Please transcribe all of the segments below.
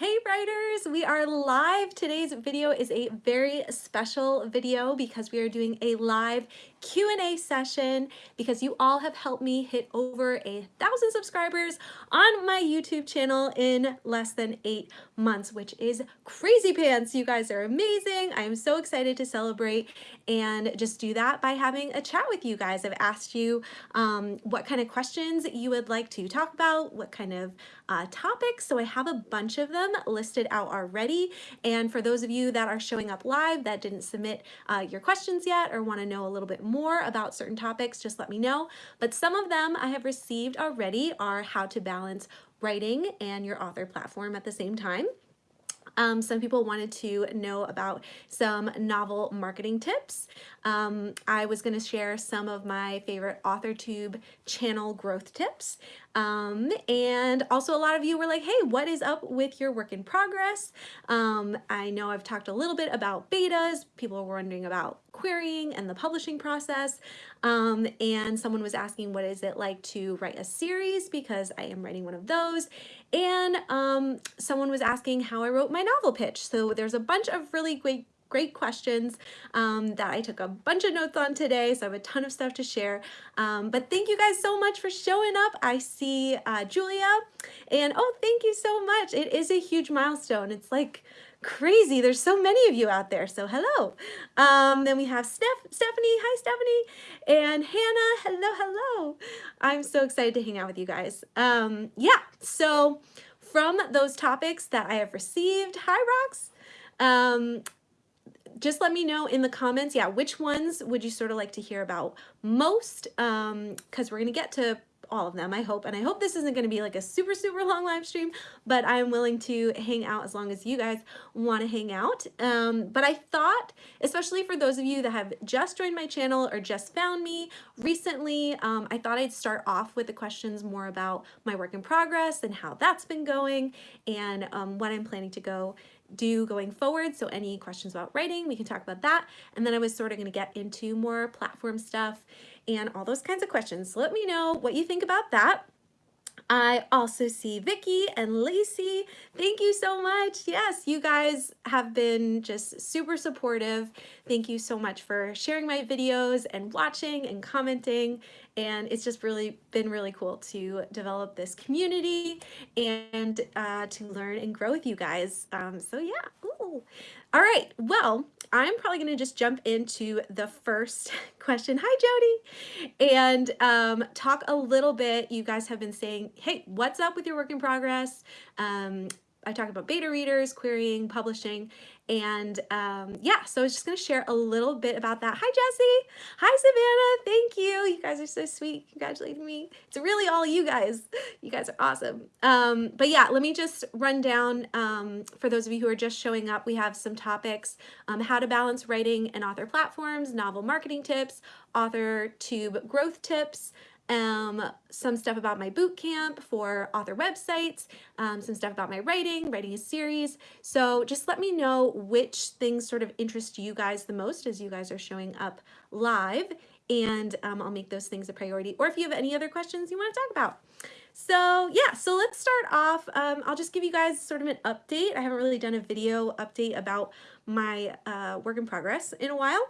Hey writers, we are live. Today's video is a very special video because we are doing a live Q&A session because you all have helped me hit over a thousand subscribers on my YouTube channel in less than eight months, which is crazy pants. You guys are amazing. I am so excited to celebrate and just do that by having a chat with you guys. I've asked you um, what kind of questions you would like to talk about, what kind of uh, topics. So I have a bunch of them listed out already. And for those of you that are showing up live that didn't submit uh, your questions yet or want to know a little bit more about certain topics, just let me know. But some of them I have received already are how to balance writing and your author platform at the same time. Um, some people wanted to know about some novel marketing tips. Um, I was going to share some of my favorite AuthorTube channel growth tips. Um, and also a lot of you were like, hey, what is up with your work in progress? Um, I know I've talked a little bit about betas. People were wondering about querying and the publishing process. Um, and someone was asking, what is it like to write a series? Because I am writing one of those. And um, someone was asking how I wrote my novel pitch. So there's a bunch of really great great questions um, that I took a bunch of notes on today, so I have a ton of stuff to share. Um, but thank you guys so much for showing up. I see uh, Julia, and oh, thank you so much. It is a huge milestone. It's like crazy. There's so many of you out there, so hello. Um, then we have Steph Stephanie. Hi, Stephanie. And Hannah. Hello, hello. I'm so excited to hang out with you guys. Um, yeah, so from those topics that I have received, hi, Rocks, Um, just let me know in the comments, yeah, which ones would you sort of like to hear about most? Um, Because we're going to get to all of them, I hope. And I hope this isn't going to be like a super, super long live stream, but I'm willing to hang out as long as you guys want to hang out. Um, but I thought, especially for those of you that have just joined my channel or just found me recently, um, I thought I'd start off with the questions more about my work in progress and how that's been going and um, what I'm planning to go do going forward. So any questions about writing, we can talk about that. And then I was sort of gonna get into more platform stuff and all those kinds of questions. So let me know what you think about that. I also see Vicky and Lacey. Thank you so much. Yes, you guys have been just super supportive. Thank you so much for sharing my videos and watching and commenting. And it's just really been really cool to develop this community and uh, to learn and grow with you guys. Um, so yeah, Ooh. All right, well, I'm probably gonna just jump into the first question. Hi, Jody. And um, talk a little bit, you guys have been saying, hey, what's up with your work in progress? Um, I talk about beta readers, querying, publishing, and um, yeah, so I was just gonna share a little bit about that. Hi, Jesse. Hi, Savannah. Thank you. You guys are so sweet. Congratulating me. It's really all you guys. You guys are awesome. Um, but yeah, let me just run down um, for those of you who are just showing up. We have some topics, um, how to balance writing and author platforms, novel marketing tips, author tube growth tips, um, some stuff about my boot camp for author websites, um, some stuff about my writing, writing a series. So just let me know which things sort of interest you guys the most as you guys are showing up live and um, I'll make those things a priority. Or if you have any other questions you want to talk about. So yeah, so let's start off. Um, I'll just give you guys sort of an update. I haven't really done a video update about my uh, work in progress in a while.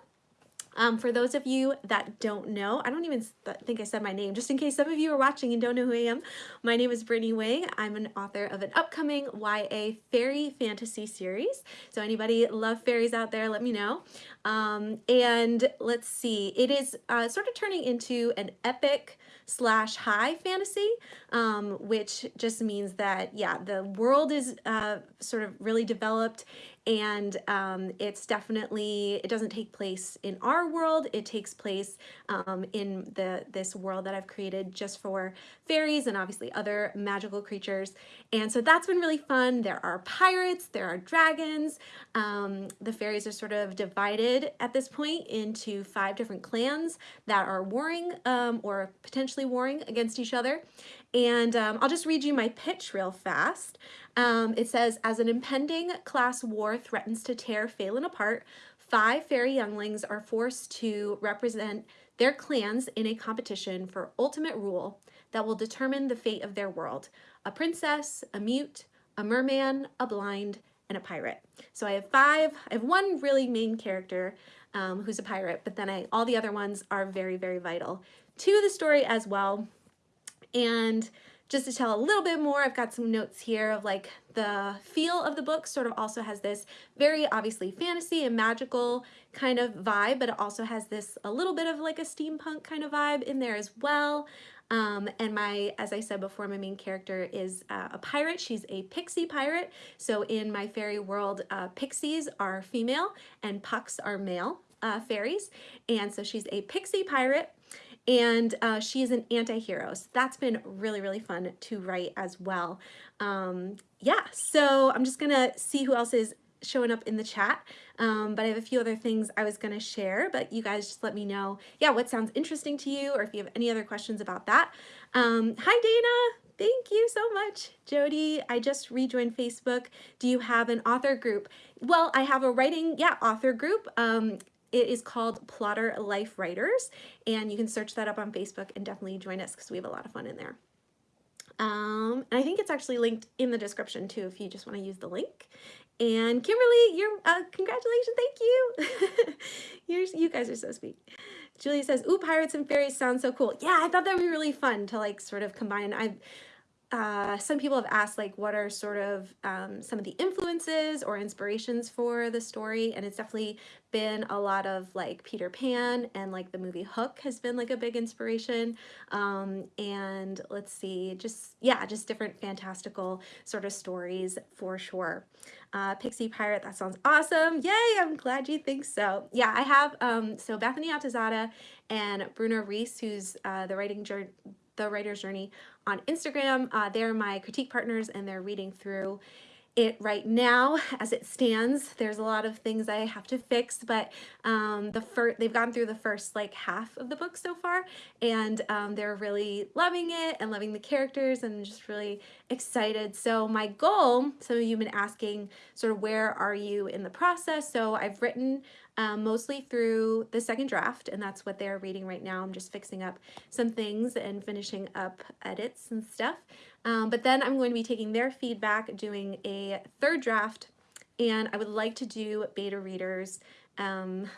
Um, for those of you that don't know, I don't even think I said my name, just in case some of you are watching and don't know who I am. My name is Brittany Wang. I'm an author of an upcoming YA fairy fantasy series. So anybody love fairies out there, let me know. Um, and let's see, it is uh, sort of turning into an epic slash high fantasy, um, which just means that, yeah, the world is uh, sort of really developed and um, it's definitely, it doesn't take place in our world, it takes place um, in the this world that I've created just for fairies and obviously other magical creatures. And so that's been really fun. There are pirates, there are dragons. Um, the fairies are sort of divided at this point into five different clans that are warring um, or potentially warring against each other. And um, I'll just read you my pitch real fast. Um, it says, as an impending class war threatens to tear Phelan apart, five fairy younglings are forced to represent their clans in a competition for ultimate rule that will determine the fate of their world. A princess, a mute, a merman, a blind, and a pirate. So I have five, I have one really main character um, who's a pirate, but then I, all the other ones are very, very vital to the story as well. And just to tell a little bit more, I've got some notes here of like the feel of the book sort of also has this very obviously fantasy and magical kind of vibe, but it also has this a little bit of like a steampunk kind of vibe in there as well. Um, and my, as I said before, my main character is uh, a pirate. She's a pixie pirate. So in my fairy world, uh, pixies are female and pucks are male uh, fairies. And so she's a pixie pirate and uh, she is an anti-hero. So that's been really, really fun to write as well. Um, yeah, so I'm just gonna see who else is showing up in the chat. Um, but I have a few other things I was to share, but you guys just let me know, yeah, what sounds interesting to you or if you have any other questions about that. Um, hi, Dana. Thank you so much. Jody, I just rejoined Facebook. Do you have an author group? Well, I have a writing, yeah, author group. Um, it is called Plotter Life Writers, and you can search that up on Facebook and definitely join us because we have a lot of fun in there. Um, and I think it's actually linked in the description too if you just want to use the link. And Kimberly, you're, uh, congratulations, thank you. you're, you guys are so sweet. Julie says, ooh, pirates and fairies sound so cool. Yeah, I thought that would be really fun to like sort of combine. I uh, some people have asked like what are sort of um, some of the influences or inspirations for the story and it's definitely been a lot of like Peter Pan and like the movie Hook has been like a big inspiration. Um, and let's see just yeah just different fantastical sort of stories for sure. Uh, Pixie Pirate that sounds awesome. Yay I'm glad you think so. Yeah I have um, so Bethany Atazadeh and Bruna Reese who's uh, the writing the writer's journey on Instagram. Uh, they're my critique partners and they're reading through it right now as it stands. There's a lot of things I have to fix, but um, the first they've gone through the first like half of the book so far, and um, they're really loving it and loving the characters and just really excited. So my goal, some of you have been asking sort of where are you in the process? So I've written um, mostly through the second draft, and that's what they're reading right now. I'm just fixing up some things and finishing up edits and stuff. Um, but then I'm going to be taking their feedback, doing a third draft, and I would like to do beta readers um,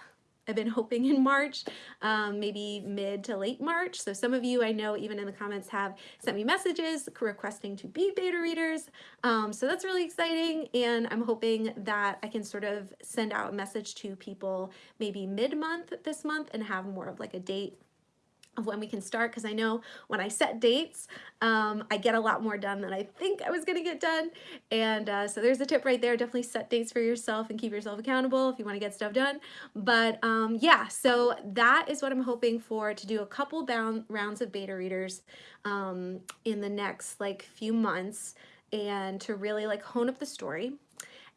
I've been hoping in March, um, maybe mid to late March. So some of you I know even in the comments have sent me messages requesting to be beta readers. Um, so that's really exciting and I'm hoping that I can sort of send out a message to people maybe mid-month this month and have more of like a date of when we can start because I know when I set dates, um, I get a lot more done than I think I was going to get done. And uh, so there's a tip right there. Definitely set dates for yourself and keep yourself accountable if you want to get stuff done. But um, yeah, so that is what I'm hoping for to do a couple bound rounds of beta readers um, in the next like few months and to really like hone up the story.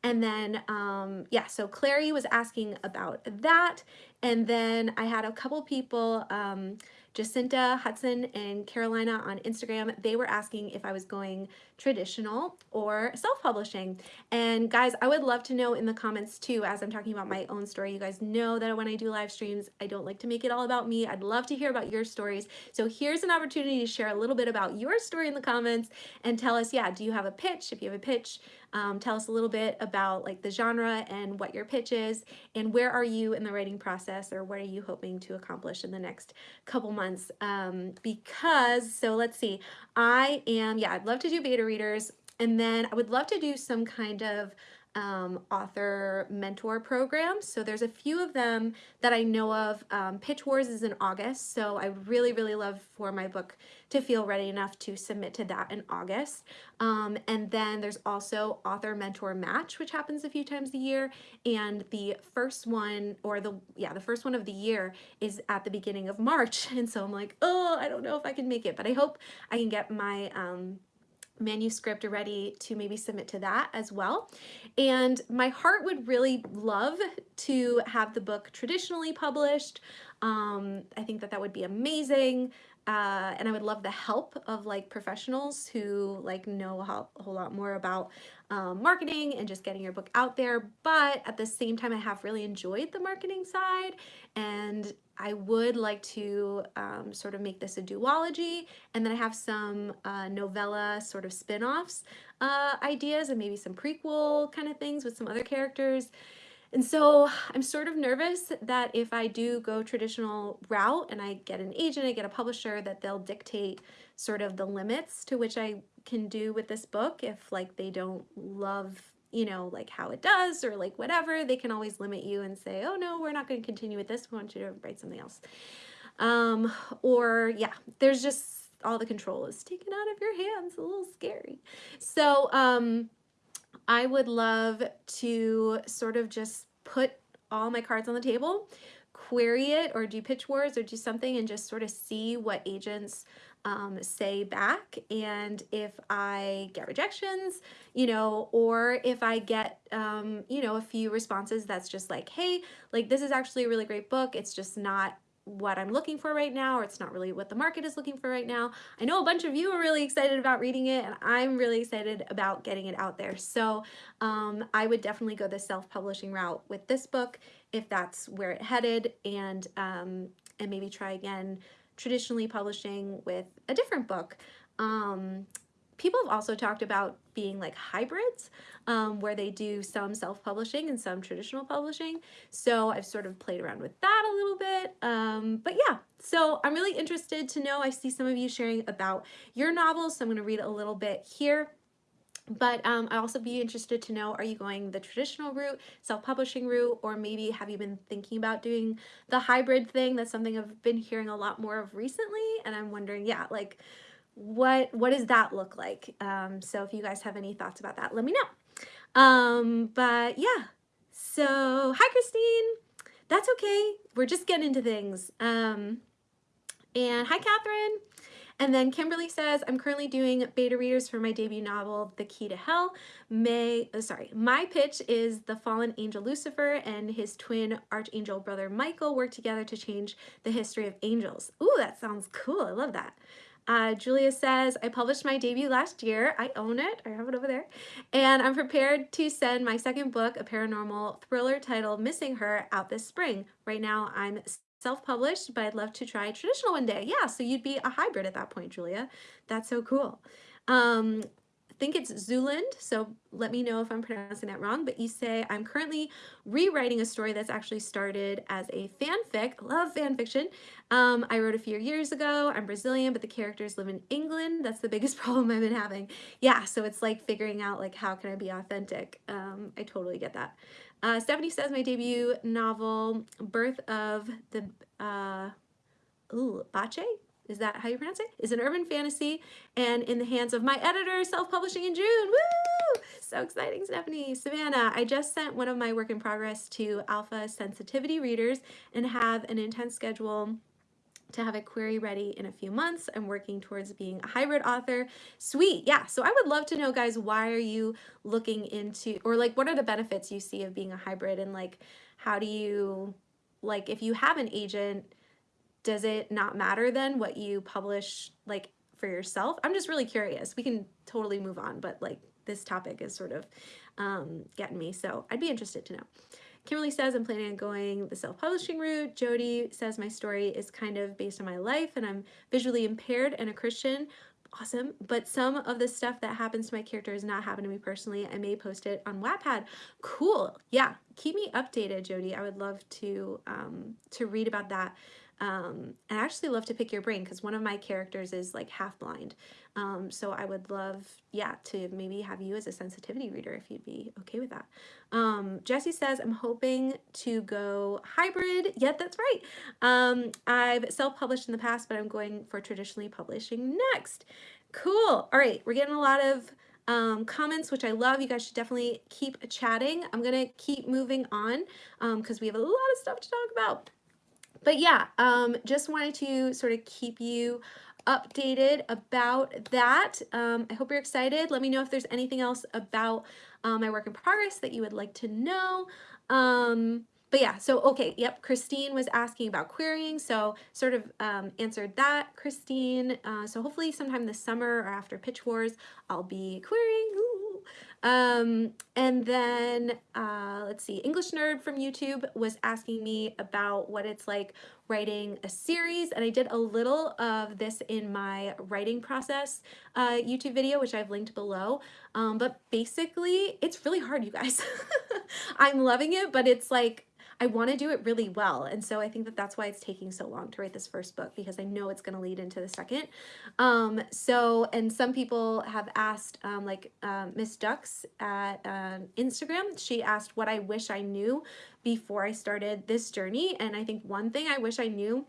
And then, um, yeah, so Clary was asking about that. And then I had a couple people um, Jacinta Hudson and Carolina on Instagram, they were asking if I was going traditional or self-publishing. And guys, I would love to know in the comments too, as I'm talking about my own story. You guys know that when I do live streams, I don't like to make it all about me. I'd love to hear about your stories. So here's an opportunity to share a little bit about your story in the comments and tell us, yeah, do you have a pitch? If you have a pitch, um, tell us a little bit about like the genre and what your pitch is and where are you in the writing process or what are you hoping to accomplish in the next couple months um, because so let's see I am yeah I'd love to do beta readers and then I would love to do some kind of um, author mentor programs. So there's a few of them that I know of. Um, Pitch Wars is in August, so I really, really love for my book to feel ready enough to submit to that in August. Um, and then there's also Author Mentor Match, which happens a few times a year. And the first one, or the, yeah, the first one of the year is at the beginning of March. And so I'm like, oh, I don't know if I can make it, but I hope I can get my, um, manuscript ready to maybe submit to that as well. And my heart would really love to have the book traditionally published. Um, I think that that would be amazing. uh, and I would love the help of like professionals who like know a whole, lot more about um, marketing and just getting your book out there. But at the same time, I have really enjoyed the marketing side and I would like to um, sort of make this a duology. And then I have some uh, novella sort of spin-offs uh, ideas and maybe some prequel kind of things with some other characters. And so I'm sort of nervous that if I do go traditional route and I get an agent, I get a publisher, that they'll dictate sort of the limits to which I can do with this book if like they don't love you know, like how it does or like whatever, they can always limit you and say, oh no, we're not going to continue with this. We want you to write something else. Um, or yeah, there's just all the control is taken out of your hands. A little scary. So um, I would love to sort of just put all my cards on the table, query it or do pitch wars or do something and just sort of see what agents um, say back and if I get rejections, you know, or if I get, um, you know, a few responses that's just like, hey, like this is actually a really great book. It's just not what I'm looking for right now, or it's not really what the market is looking for right now. I know a bunch of you are really excited about reading it, and I'm really excited about getting it out there. So um, I would definitely go the self-publishing route with this book if that's where it headed, and um, and maybe try again traditionally publishing with a different book. Um, people have also talked about being like hybrids um, where they do some self-publishing and some traditional publishing. So I've sort of played around with that a little bit. Um, but yeah, so I'm really interested to know, I see some of you sharing about your novels. So I'm gonna read a little bit here. But um, I'd also be interested to know, are you going the traditional route, self-publishing route, or maybe have you been thinking about doing the hybrid thing? That's something I've been hearing a lot more of recently. And I'm wondering, yeah, like what, what does that look like? Um, so if you guys have any thoughts about that, let me know. Um, but yeah, so hi, Christine. That's okay. We're just getting into things. Um, and hi, Catherine. And then Kimberly says, I'm currently doing beta readers for my debut novel, The Key to Hell. May, uh, sorry, my pitch is the fallen angel Lucifer and his twin archangel brother Michael work together to change the history of angels. Ooh, that sounds cool. I love that. Uh, Julia says, I published my debut last year. I own it. I have it over there. And I'm prepared to send my second book, a paranormal thriller titled Missing Her, out this spring. Right now, I'm self-published, but I'd love to try traditional one day. Yeah, so you'd be a hybrid at that point, Julia. That's so cool. Um, I think it's Zuland, so let me know if I'm pronouncing that wrong, but you say, I'm currently rewriting a story that's actually started as a fanfic. Love fan fiction. Um, I wrote a few years ago. I'm Brazilian, but the characters live in England. That's the biggest problem I've been having. Yeah, so it's like figuring out like how can I be authentic. Um, I totally get that. Uh, Stephanie says my debut novel, Birth of the, uh, ooh, Bache? Is that how you pronounce it? Is an urban fantasy and in the hands of my editor, self-publishing in June. Woo! So exciting, Stephanie. Savannah, I just sent one of my work in progress to alpha sensitivity readers and have an intense schedule to have a query ready in a few months. I'm working towards being a hybrid author. Sweet. Yeah. So I would love to know, guys, why are you looking into, or like, what are the benefits you see of being a hybrid and like, how do you, like, if you have an agent, does it not matter then what you publish like for yourself? I'm just really curious. We can totally move on, but like this topic is sort of um, getting me. So I'd be interested to know. Kimberly says, I'm planning on going the self-publishing route. Jody says, my story is kind of based on my life and I'm visually impaired and a Christian. Awesome. But some of the stuff that happens to my character has not happened to me personally. I may post it on Wattpad. Cool. Yeah. Keep me updated, Jody. I would love to, um, to read about that. Um, I actually love to pick your brain because one of my characters is like half blind. Um, so I would love, yeah, to maybe have you as a sensitivity reader if you'd be okay with that. Um, Jesse says, I'm hoping to go hybrid. Yeah, that's right. Um, I've self-published in the past, but I'm going for traditionally publishing next. Cool. All right, we're getting a lot of um, comments, which I love. You guys should definitely keep chatting. I'm going to keep moving on because um, we have a lot of stuff to talk about. But yeah, um, just wanted to sort of keep you updated about that. Um, I hope you're excited. Let me know if there's anything else about um, my work in progress that you would like to know. Um, but yeah, so okay, yep, Christine was asking about querying, so sort of um, answered that, Christine. Uh, so hopefully sometime this summer or after Pitch Wars, I'll be querying. Ooh. Um, and then uh, let's see, English Nerd from YouTube was asking me about what it's like writing a series, and I did a little of this in my writing process uh, YouTube video, which I've linked below. Um, but basically, it's really hard, you guys. I'm loving it, but it's like I want to do it really well. And so I think that that's why it's taking so long to write this first book because I know it's going to lead into the second. Um, so, and some people have asked, um, like um, Miss Ducks at uh, Instagram, she asked what I wish I knew before I started this journey. And I think one thing I wish I knew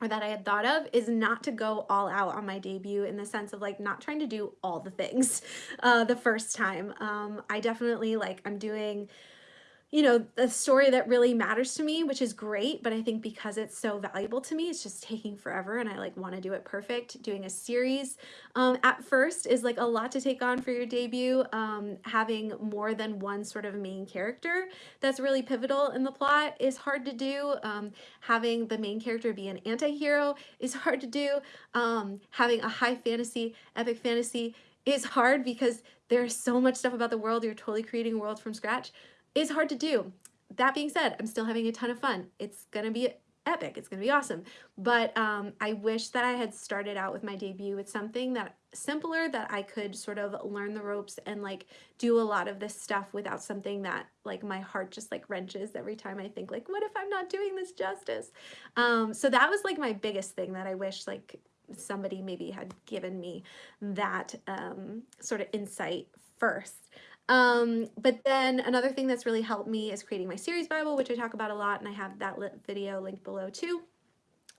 or that I had thought of is not to go all out on my debut in the sense of like not trying to do all the things uh, the first time. Um, I definitely like I'm doing you know, the story that really matters to me, which is great, but I think because it's so valuable to me, it's just taking forever and I like want to do it perfect. Doing a series um, at first is like a lot to take on for your debut. Um, having more than one sort of main character that's really pivotal in the plot is hard to do. Um, having the main character be an anti-hero is hard to do. Um, having a high fantasy, epic fantasy is hard because there's so much stuff about the world. You're totally creating a world from scratch is hard to do. That being said, I'm still having a ton of fun. It's gonna be epic, it's gonna be awesome. But um, I wish that I had started out with my debut with something that simpler that I could sort of learn the ropes and like do a lot of this stuff without something that like my heart just like wrenches every time I think like, what if I'm not doing this justice? Um, so that was like my biggest thing that I wish like somebody maybe had given me that um, sort of insight first. Um, but then another thing that's really helped me is creating my series Bible, which I talk about a lot, and I have that video linked below too.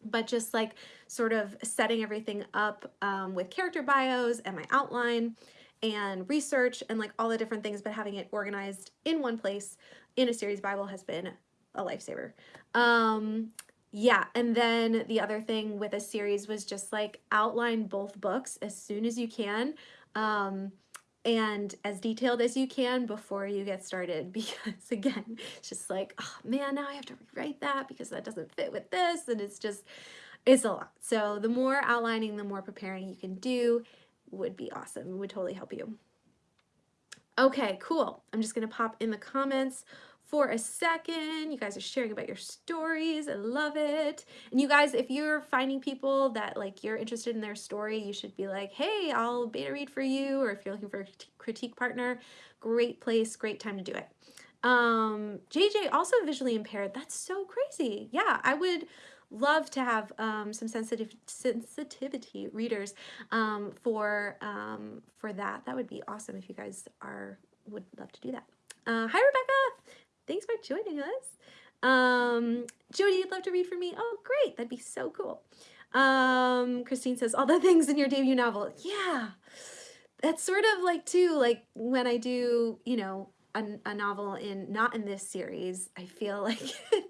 But just like sort of setting everything up um, with character bios and my outline and research and like all the different things, but having it organized in one place in a series Bible has been a lifesaver. Um, yeah, and then the other thing with a series was just like outline both books as soon as you can. Um, and as detailed as you can before you get started because again it's just like oh man now I have to rewrite that because that doesn't fit with this and it's just it's a lot. So the more outlining the more preparing you can do would be awesome. It would totally help you. Okay cool. I'm just gonna pop in the comments for a second. You guys are sharing about your stories. I love it. And you guys, if you're finding people that like you're interested in their story, you should be like, hey, I'll beta read for you. Or if you're looking for a critique partner, great place, great time to do it. Um, JJ, also visually impaired. That's so crazy. Yeah, I would love to have um, some sensitive sensitivity readers um, for um, for that. That would be awesome if you guys are would love to do that. Uh, hi, Rebecca. Thanks for joining us. Um, Jody, you'd love to read for me? Oh, great. That'd be so cool. Um, Christine says, all the things in your debut novel. Yeah. That's sort of like, too, like when I do, you know, a, a novel in, not in this series, I feel like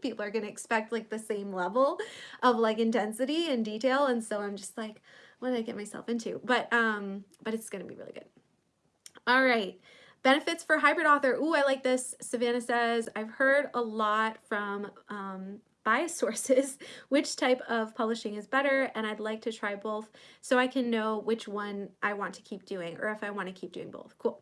people are going to expect like the same level of like intensity and detail. And so I'm just like, what did I get myself into? But, um, but it's going to be really good. All right. Benefits for hybrid author. Ooh, I like this. Savannah says, I've heard a lot from um, bias sources which type of publishing is better and I'd like to try both so I can know which one I want to keep doing or if I want to keep doing both. Cool.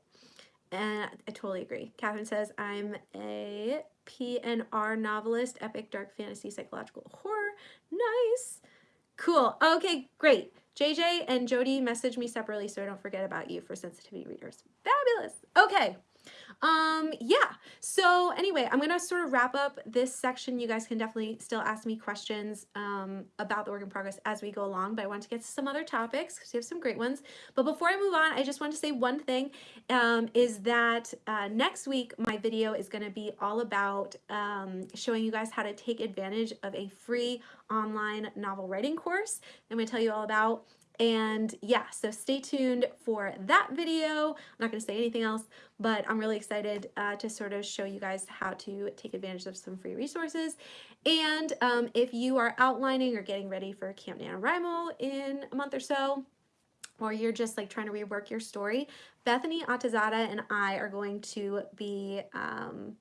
And I totally agree. Catherine says, I'm a PNR novelist, epic dark fantasy psychological horror. Nice. Cool. Okay, great. JJ and Jody message me separately so I don't forget about you for sensitivity readers. Fabulous. Okay. Um, yeah. So anyway, I'm to sort of wrap up this section. You guys can definitely still ask me questions um, about the work in progress as we go along, but I want to get to some other topics because we have some great ones. But before I move on, I just want to say one thing um, is that uh, next week, my video is to be all about um, showing you guys how to take advantage of a free online novel writing course. I'm to tell you all about and yeah, so stay tuned for that video. I'm not going to say anything else, but I'm really excited uh, to sort of show you guys how to take advantage of some free resources. And um, if you are outlining or getting ready for Camp NaNoWriMo in a month or so, or you're just like trying to rework your story, Bethany Atazadeh and I are going to be um,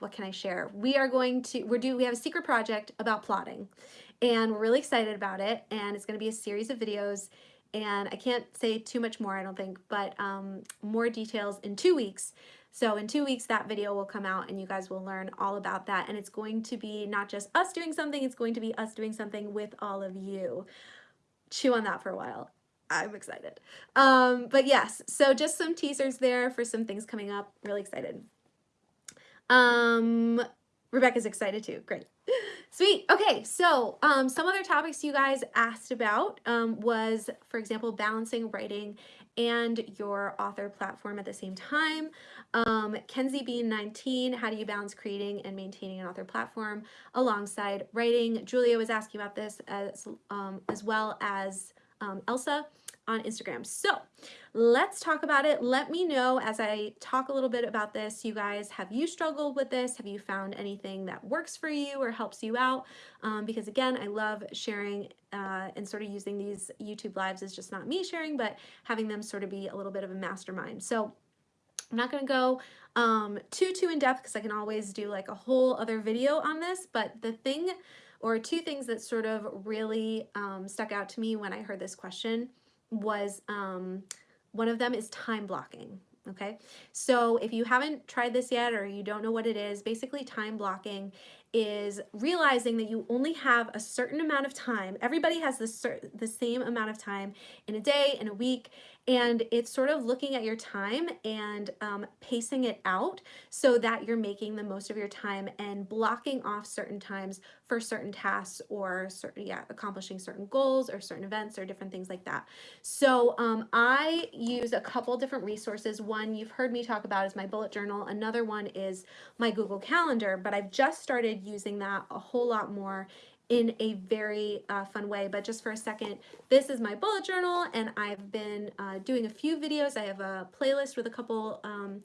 what can I share? We are going to, we're doing, we have a secret project about plotting and we're really excited about it. And it's going to be a series of videos and I can't say too much more, I don't think, but um, more details in two weeks. So in two weeks, that video will come out and you guys will learn all about that. And it's going to be not just us doing something, it's going to be us doing something with all of you. Chew on that for a while. I'm excited. Um, but yes, so just some teasers there for some things coming up. Really excited. Um, Rebecca's excited too. Great. Sweet. Okay, so um, some other topics you guys asked about um, was, for example, balancing writing and your author platform at the same time. Um, Kenzie Bean 19, how do you balance creating and maintaining an author platform alongside writing? Julia was asking about this as, um, as well as um, Elsa on Instagram. So let's talk about it. Let me know as I talk a little bit about this, you guys, have you struggled with this? Have you found anything that works for you or helps you out? Um, because again, I love sharing uh, and sort of using these YouTube lives as just not me sharing, but having them sort of be a little bit of a mastermind. So I'm not going to go um, too, too in depth because I can always do like a whole other video on this, but the thing or two things that sort of really um, stuck out to me when I heard this question was um, one of them is time blocking. Okay, so if you haven't tried this yet or you don't know what it is, basically time blocking is realizing that you only have a certain amount of time. Everybody has the, the same amount of time in a day, in a week, and it's sort of looking at your time and um, pacing it out so that you're making the most of your time and blocking off certain times for certain tasks or certain, yeah, accomplishing certain goals or certain events or different things like that. So um, I use a couple different resources. One you've heard me talk about is my bullet journal. Another one is my Google Calendar, but I've just started using that a whole lot more in a very uh, fun way. But just for a second, this is my bullet journal and I've been uh, doing a few videos. I have a playlist with a couple um,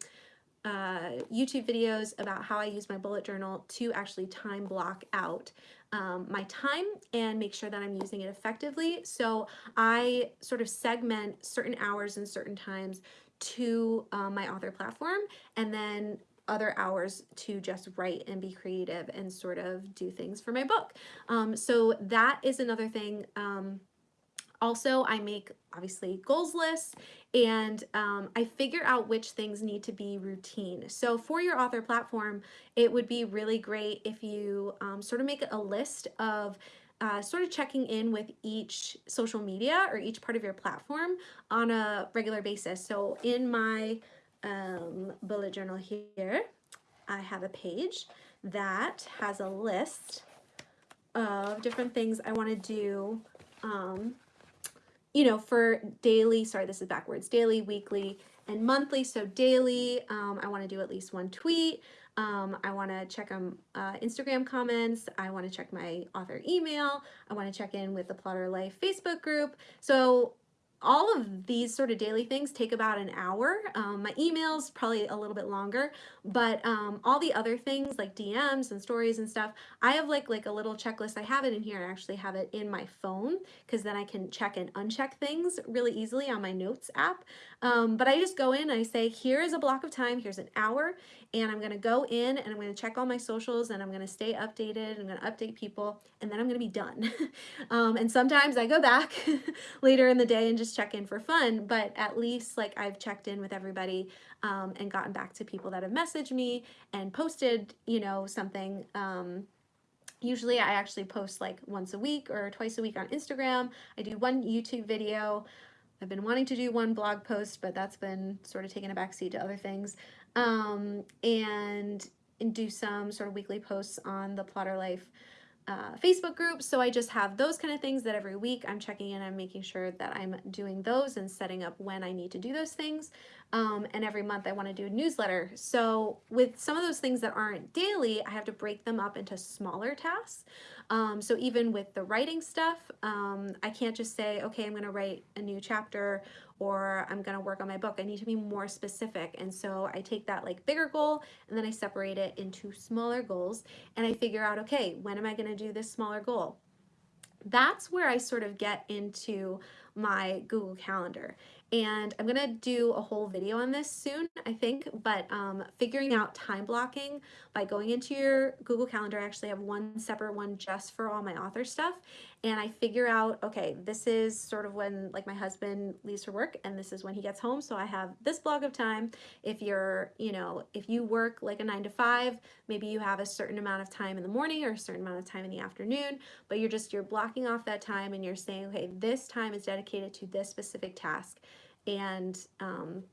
uh, YouTube videos about how I use my bullet journal to actually time block out um, my time and make sure that I'm using it effectively. So I sort of segment certain hours and certain times to um, my author platform and then other hours to just write and be creative and sort of do things for my book. Um, so that is another thing. Um, also, I make obviously goals lists and um, I figure out which things need to be routine. So for your author platform, it would be really great if you um, sort of make a list of uh, sort of checking in with each social media or each part of your platform on a regular basis. So in my um, bullet journal here, I have a page that has a list of different things I want to do, um, you know, for daily, sorry, this is backwards, daily, weekly, and monthly. So daily, um, I want to do at least one tweet. Um, I want to check on uh, Instagram comments. I want to check my author email. I want to check in with the Plotter Life Facebook group. So all of these sort of daily things take about an hour. Um, my emails probably a little bit longer, but um, all the other things like DMs and stories and stuff, I have like like a little checklist. I have it in here. I actually have it in my phone because then I can check and uncheck things really easily on my notes app. Um, but I just go in I say, here is a block of time. Here's an hour and I'm to go in and I'm to check all my socials and I'm to stay updated. I'm to update people and then I'm to be done. um, and sometimes I go back later in the day and just check in for fun, but at least like I've checked in with everybody um, and gotten back to people that have messaged me and posted, you know, something. Um, Usually I actually post like once a week or twice a week on Instagram. I do one YouTube video. I've been wanting to do one blog post, but that's been sort of taking a backseat to other things um, and, and do some sort of weekly posts on the Plotter Life uh, Facebook group. So I just have those kind of things that every week I'm checking in, I'm making sure that I'm doing those and setting up when I need to do those things. Um, and every month I want to do a newsletter. So with some of those things that aren't daily, I have to break them up into smaller tasks. Um, so even with the writing stuff, um, I can't just say, okay, I'm going to write a new chapter or I'm going to work on my book. I need to be more specific. And so I take that like bigger goal and then I separate it into smaller goals and I figure out, okay, when am I going to do this smaller goal? That's where I sort of get into my Google Calendar. And I'm gonna do a whole video on this soon, I think, but um, figuring out time blocking by going into your Google Calendar, I actually have one separate one just for all my author stuff. And I figure out, okay, this is sort of when like my husband leaves for work and this is when he gets home. So I have this block of time. If you're, you know, if you work like a nine to five, maybe you have a certain amount of time in the morning or a certain amount of time in the afternoon, but you're just, you're blocking off that time and you're saying, okay, this time is dedicated to this specific task. And um,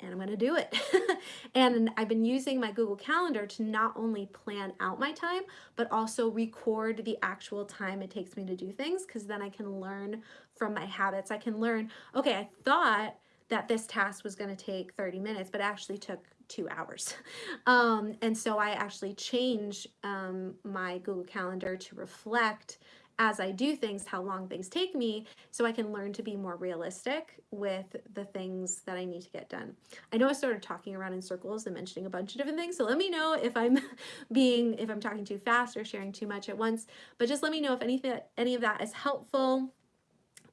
and I'm to do it. and I've been using my Google Calendar to not only plan out my time, but also record the actual time it takes me to do things because then I can learn from my habits. I can learn, okay, I thought that this task was to take 30 minutes, but actually took two hours. Um, and so I actually change um, my Google Calendar to reflect as I do things, how long things take me, so I can learn to be more realistic with the things that I need to get done. I know I started talking around in circles and mentioning a bunch of different things, so let me know if I'm being, if I'm talking too fast or sharing too much at once, but just let me know if anything, any of that is helpful.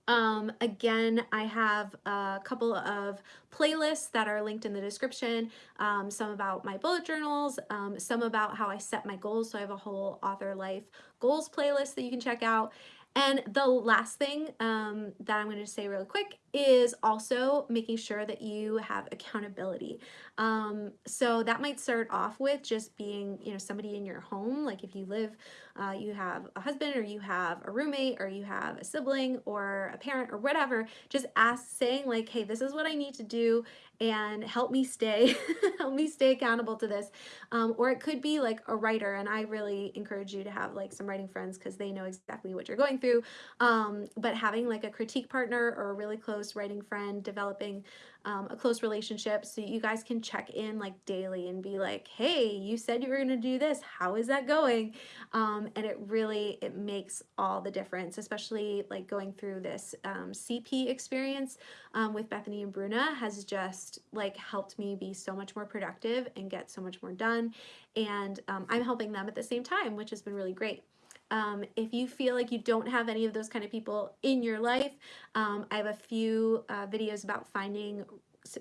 Um, again, I have a couple of playlists that are linked in the description, um, some about my bullet journals, um, some about how I set my goals. So I have a whole author life goals playlist that you can check out. And the last thing um, that I'm going to say really quick is also making sure that you have accountability. Um, so that might start off with just being, you know, somebody in your home. Like if you live, uh, you have a husband or you have a roommate or you have a sibling or a parent or whatever, just ask saying like, hey, this is what I need to do and help me stay, help me stay accountable to this. Um, or it could be like a writer. And I really encourage you to have like some writing friends because they know exactly what you're going through. Um, but having like a critique partner or a really close writing friend, developing um, a close relationship so you guys can check in like daily and be like, hey, you said you were to do this. How is that going? Um, and it really, it makes all the difference, especially like going through this um, CP experience um, with Bethany and Bruna has just like helped me be so much more productive and get so much more done. And um, I'm helping them at the same time, which has been really great. Um, if you feel like you don't have any of those kind of people in your life, um, I have a few uh, videos about finding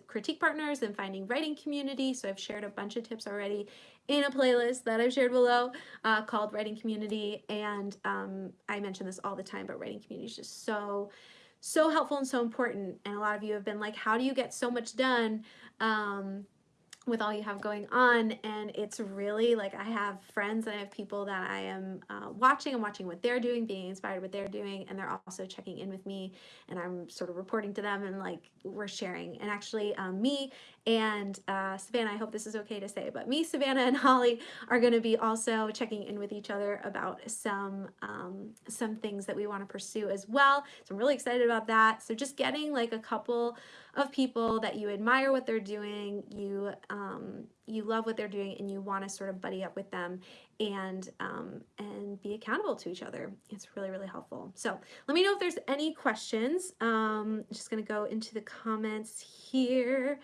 critique partners and finding writing community. So I've shared a bunch of tips already in a playlist that I've shared below uh, called Writing Community. And um, I mention this all the time, but writing community is just so, so helpful and so important. And a lot of you have been like, how do you get so much done? Um, with all you have going on and it's really like I have friends and I have people that I am uh, watching and watching what they're doing being inspired what they're doing and they're also checking in with me and I'm sort of reporting to them and like we're sharing. And actually um, me and uh, Savannah I hope this is okay to say but me Savannah and Holly are going to be also checking in with each other about some um, some things that we want to pursue as well so I'm really excited about that so just getting like a couple of people that you admire what they're doing, you um, you love what they're doing, and you want to sort of buddy up with them and um, and be accountable to each other. It's really really helpful. So let me know if there's any questions. Um, I'm just gonna go into the comments here.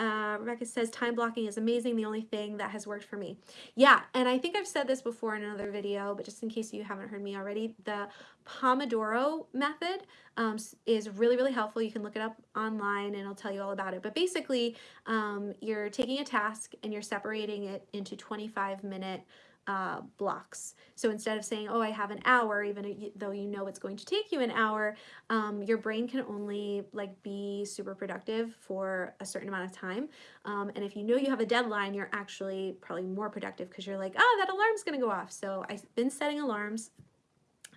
Uh, Rebecca says time blocking is amazing. The only thing that has worked for me. Yeah, and I think I've said this before in another video, but just in case you haven't heard me already, the Pomodoro method um, is really, really helpful. You can look it up online and I'll tell you all about it. But basically, um, you're taking a task and you're separating it into 25 minute uh, blocks. So instead of saying, oh, I have an hour, even though you know it's going to take you an hour, um, your brain can only like be super productive for a certain amount of time. Um, and if you know you have a deadline, you're actually probably more productive because you're like, oh, that alarm's gonna go off. So I've been setting alarms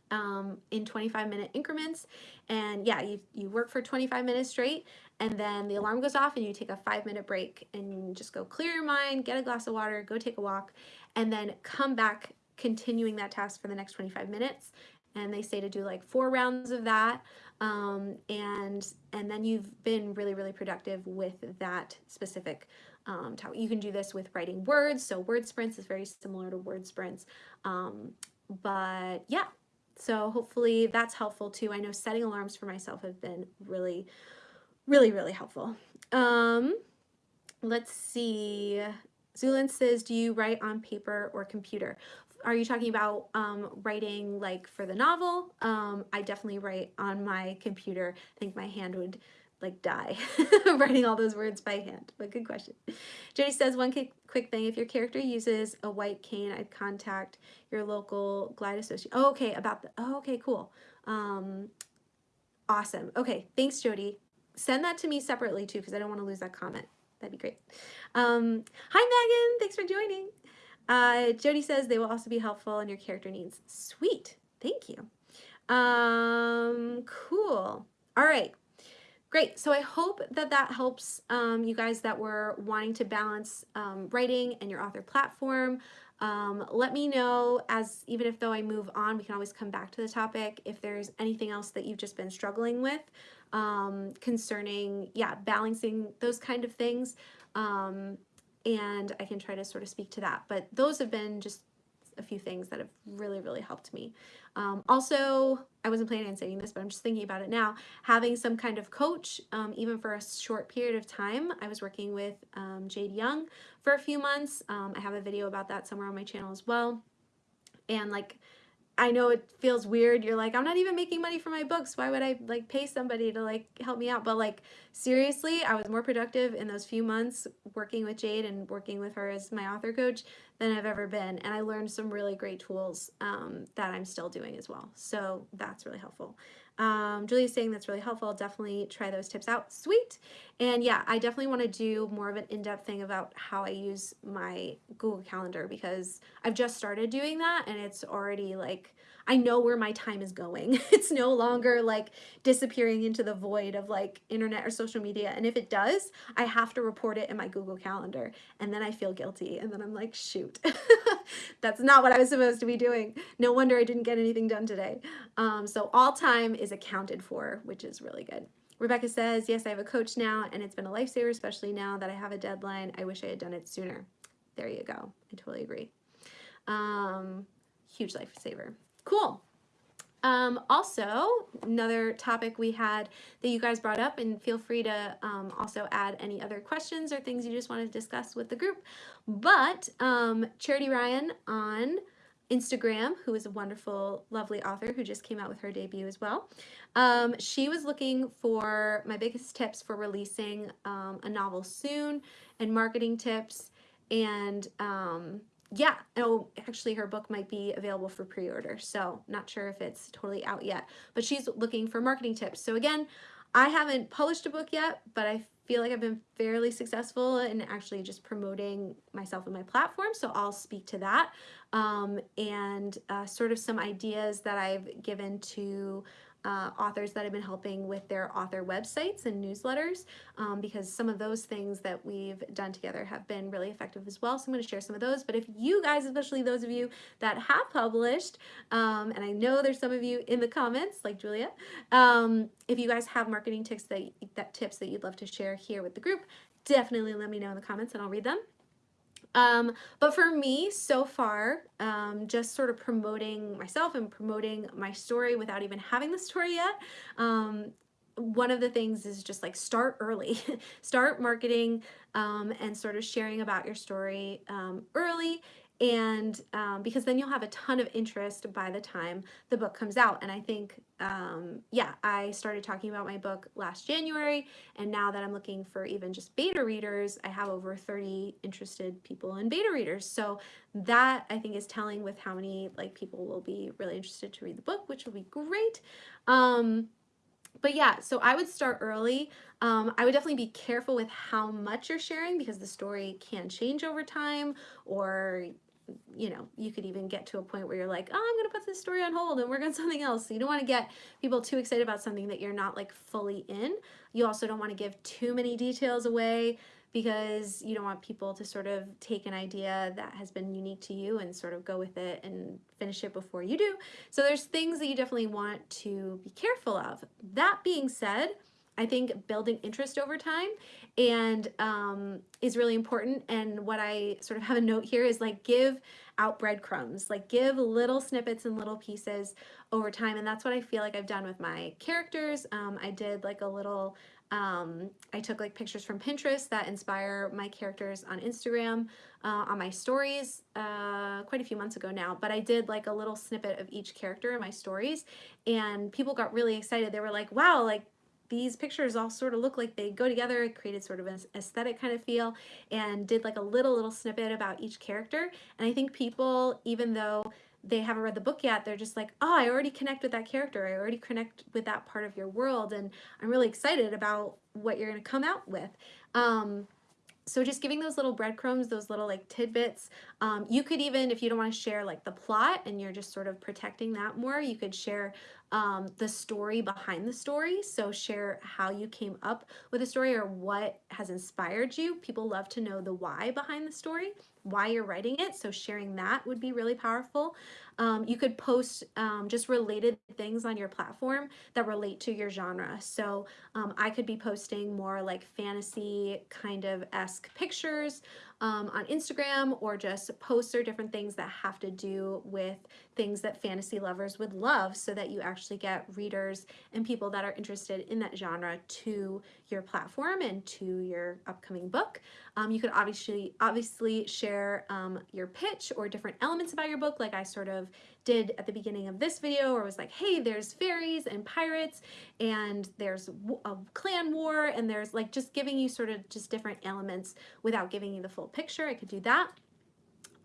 um, in 25 minute increments. And yeah, you, you work for 25 minutes straight and then the alarm goes off and you take a five minute break and just go clear your mind, get a glass of water, go take a walk, and then come back continuing that task for the next 25 minutes. And they say to do like four rounds of that. Um, and, and then you've been really, really productive with that specific um. You can do this with writing words. So word sprints is very similar to word sprints. Um, but yeah, so hopefully that's helpful too. I know setting alarms for myself have been really, really, really helpful. Um, let's see. Zulin says, do you write on paper or computer? Are you talking about um, writing like for the novel? Um, I definitely write on my computer. I think my hand would like die writing all those words by hand, but good question. Jody says one quick thing, if your character uses a white cane, I'd contact your local glide associate. Oh, okay, about the, oh, okay, cool. Um, awesome. Okay, thanks, Jody. Send that to me separately too, because I don't want to lose that comment. That'd be great. Um, hi, Megan. Thanks for joining. Uh, Jody says they will also be helpful in your character needs. Sweet. Thank you. Um, cool. All right. Great. So I hope that that helps um, you guys that were wanting to balance um, writing and your author platform. Um, let me know as even if though I move on, we can always come back to the topic if there's anything else that you've just been struggling with um, concerning, yeah, balancing those kind of things. Um, and I can try to sort of speak to that. But those have been just a few things that have really, really helped me. Um, also, I wasn't planning on saying this, but I'm just thinking about it now, having some kind of coach, um, even for a short period of time. I was working with um, Jade Young for a few months. Um, I have a video about that somewhere on my channel as well. And like I know it feels weird. You're like, I'm not even making money for my books. Why would I like pay somebody to like help me out? But like seriously, I was more productive in those few months working with Jade and working with her as my author coach than I've ever been. And I learned some really great tools um, that I'm still doing as well. So that's really helpful. Um, Julia's saying that's really helpful. Definitely try those tips out. Sweet. And yeah, I definitely want to do more of an in-depth thing about how I use my Google Calendar because I've just started doing that and it's already like I know where my time is going. It's no longer like disappearing into the void of like internet or social media. And if it does, I have to report it in my Google Calendar. And then I feel guilty. And then I'm like, shoot, that's not what I was supposed to be doing. No wonder I didn't get anything done today. Um, so all time is accounted for, which is really good. Rebecca says, yes, I have a coach now and it's been a lifesaver, especially now that I have a deadline. I wish I had done it sooner. There you go. I totally agree. Um, huge lifesaver. Cool. Um, also, another topic we had that you guys brought up, and feel free to um, also add any other questions or things you just want to discuss with the group. But um, Charity Ryan on Instagram, who is a wonderful, lovely author who just came out with her debut as well. Um, she was looking for my biggest tips for releasing um, a novel soon and marketing tips and um, yeah, oh, actually her book might be available for pre-order, so not sure if it's totally out yet, but she's looking for marketing tips. So again, I haven't published a book yet, but I feel like I've been fairly successful in actually just promoting myself and my platform, so I'll speak to that um, and uh, sort of some ideas that I've given to uh, authors that have been helping with their author websites and newsletters um, because some of those things that we've done together have been really effective as well. So I'm going to share some of those. But if you guys, especially those of you that have published, um, and I know there's some of you in the comments like Julia, um, if you guys have marketing tips that, that tips that you'd love to share here with the group, definitely let me know in the comments and I'll read them. Um, but for me, so far, um, just sort of promoting myself and promoting my story without even having the story yet, um, one of the things is just like start early, start marketing um, and sort of sharing about your story um, early and um, because then you'll have a ton of interest by the time the book comes out. And I think um, yeah I started talking about my book last January. And now that I'm looking for even just beta readers I have over 30 interested people in beta readers. So that I think is telling with how many like people will be really interested to read the book which will be great. Um, but yeah, so I would start early. Um, I would definitely be careful with how much you're sharing because the story can change over time or you know, you could even get to a point where you're like, oh, I'm going to put this story on hold and work on something else. So you don't want to get people too excited about something that you're not like fully in. You also don't want to give too many details away because you don't want people to sort of take an idea that has been unique to you and sort of go with it and finish it before you do. So there's things that you definitely want to be careful of. That being said, I think building interest over time and um, is really important. And what I sort of have a note here is like give out breadcrumbs, like give little snippets and little pieces over time. And that's what I feel like I've done with my characters. Um, I did like a little, um, I took like pictures from Pinterest that inspire my characters on Instagram, uh, on my stories uh, quite a few months ago now, but I did like a little snippet of each character in my stories and people got really excited. They were like, wow, like these pictures all sort of look like they go together. It created sort of an aesthetic kind of feel and did like a little, little snippet about each character. And I think people, even though they haven't read the book yet, they're just like, oh, I already connect with that character. I already connect with that part of your world. And I'm really excited about what you're going to come out with. Um, so just giving those little breadcrumbs, those little like tidbits. Um, you could even, if you don't want to share like the plot and you're just sort of protecting that more, you could share um, the story behind the story. So share how you came up with a story or what has inspired you. People love to know the why behind the story, why you're writing it. So sharing that would be really powerful. Um, you could post um, just related things on your platform that relate to your genre. So um, I could be posting more like fantasy kind of esque pictures um, on Instagram or just posts or different things that have to do with things that fantasy lovers would love so that you actually get readers and people that are interested in that genre to your platform and to your upcoming book. Um, you could obviously obviously share um, your pitch or different elements about your book like I sort of did at the beginning of this video where was like, hey, there's fairies and pirates and there's a clan war and there's like just giving you sort of just different elements without giving you the full picture. I could do that.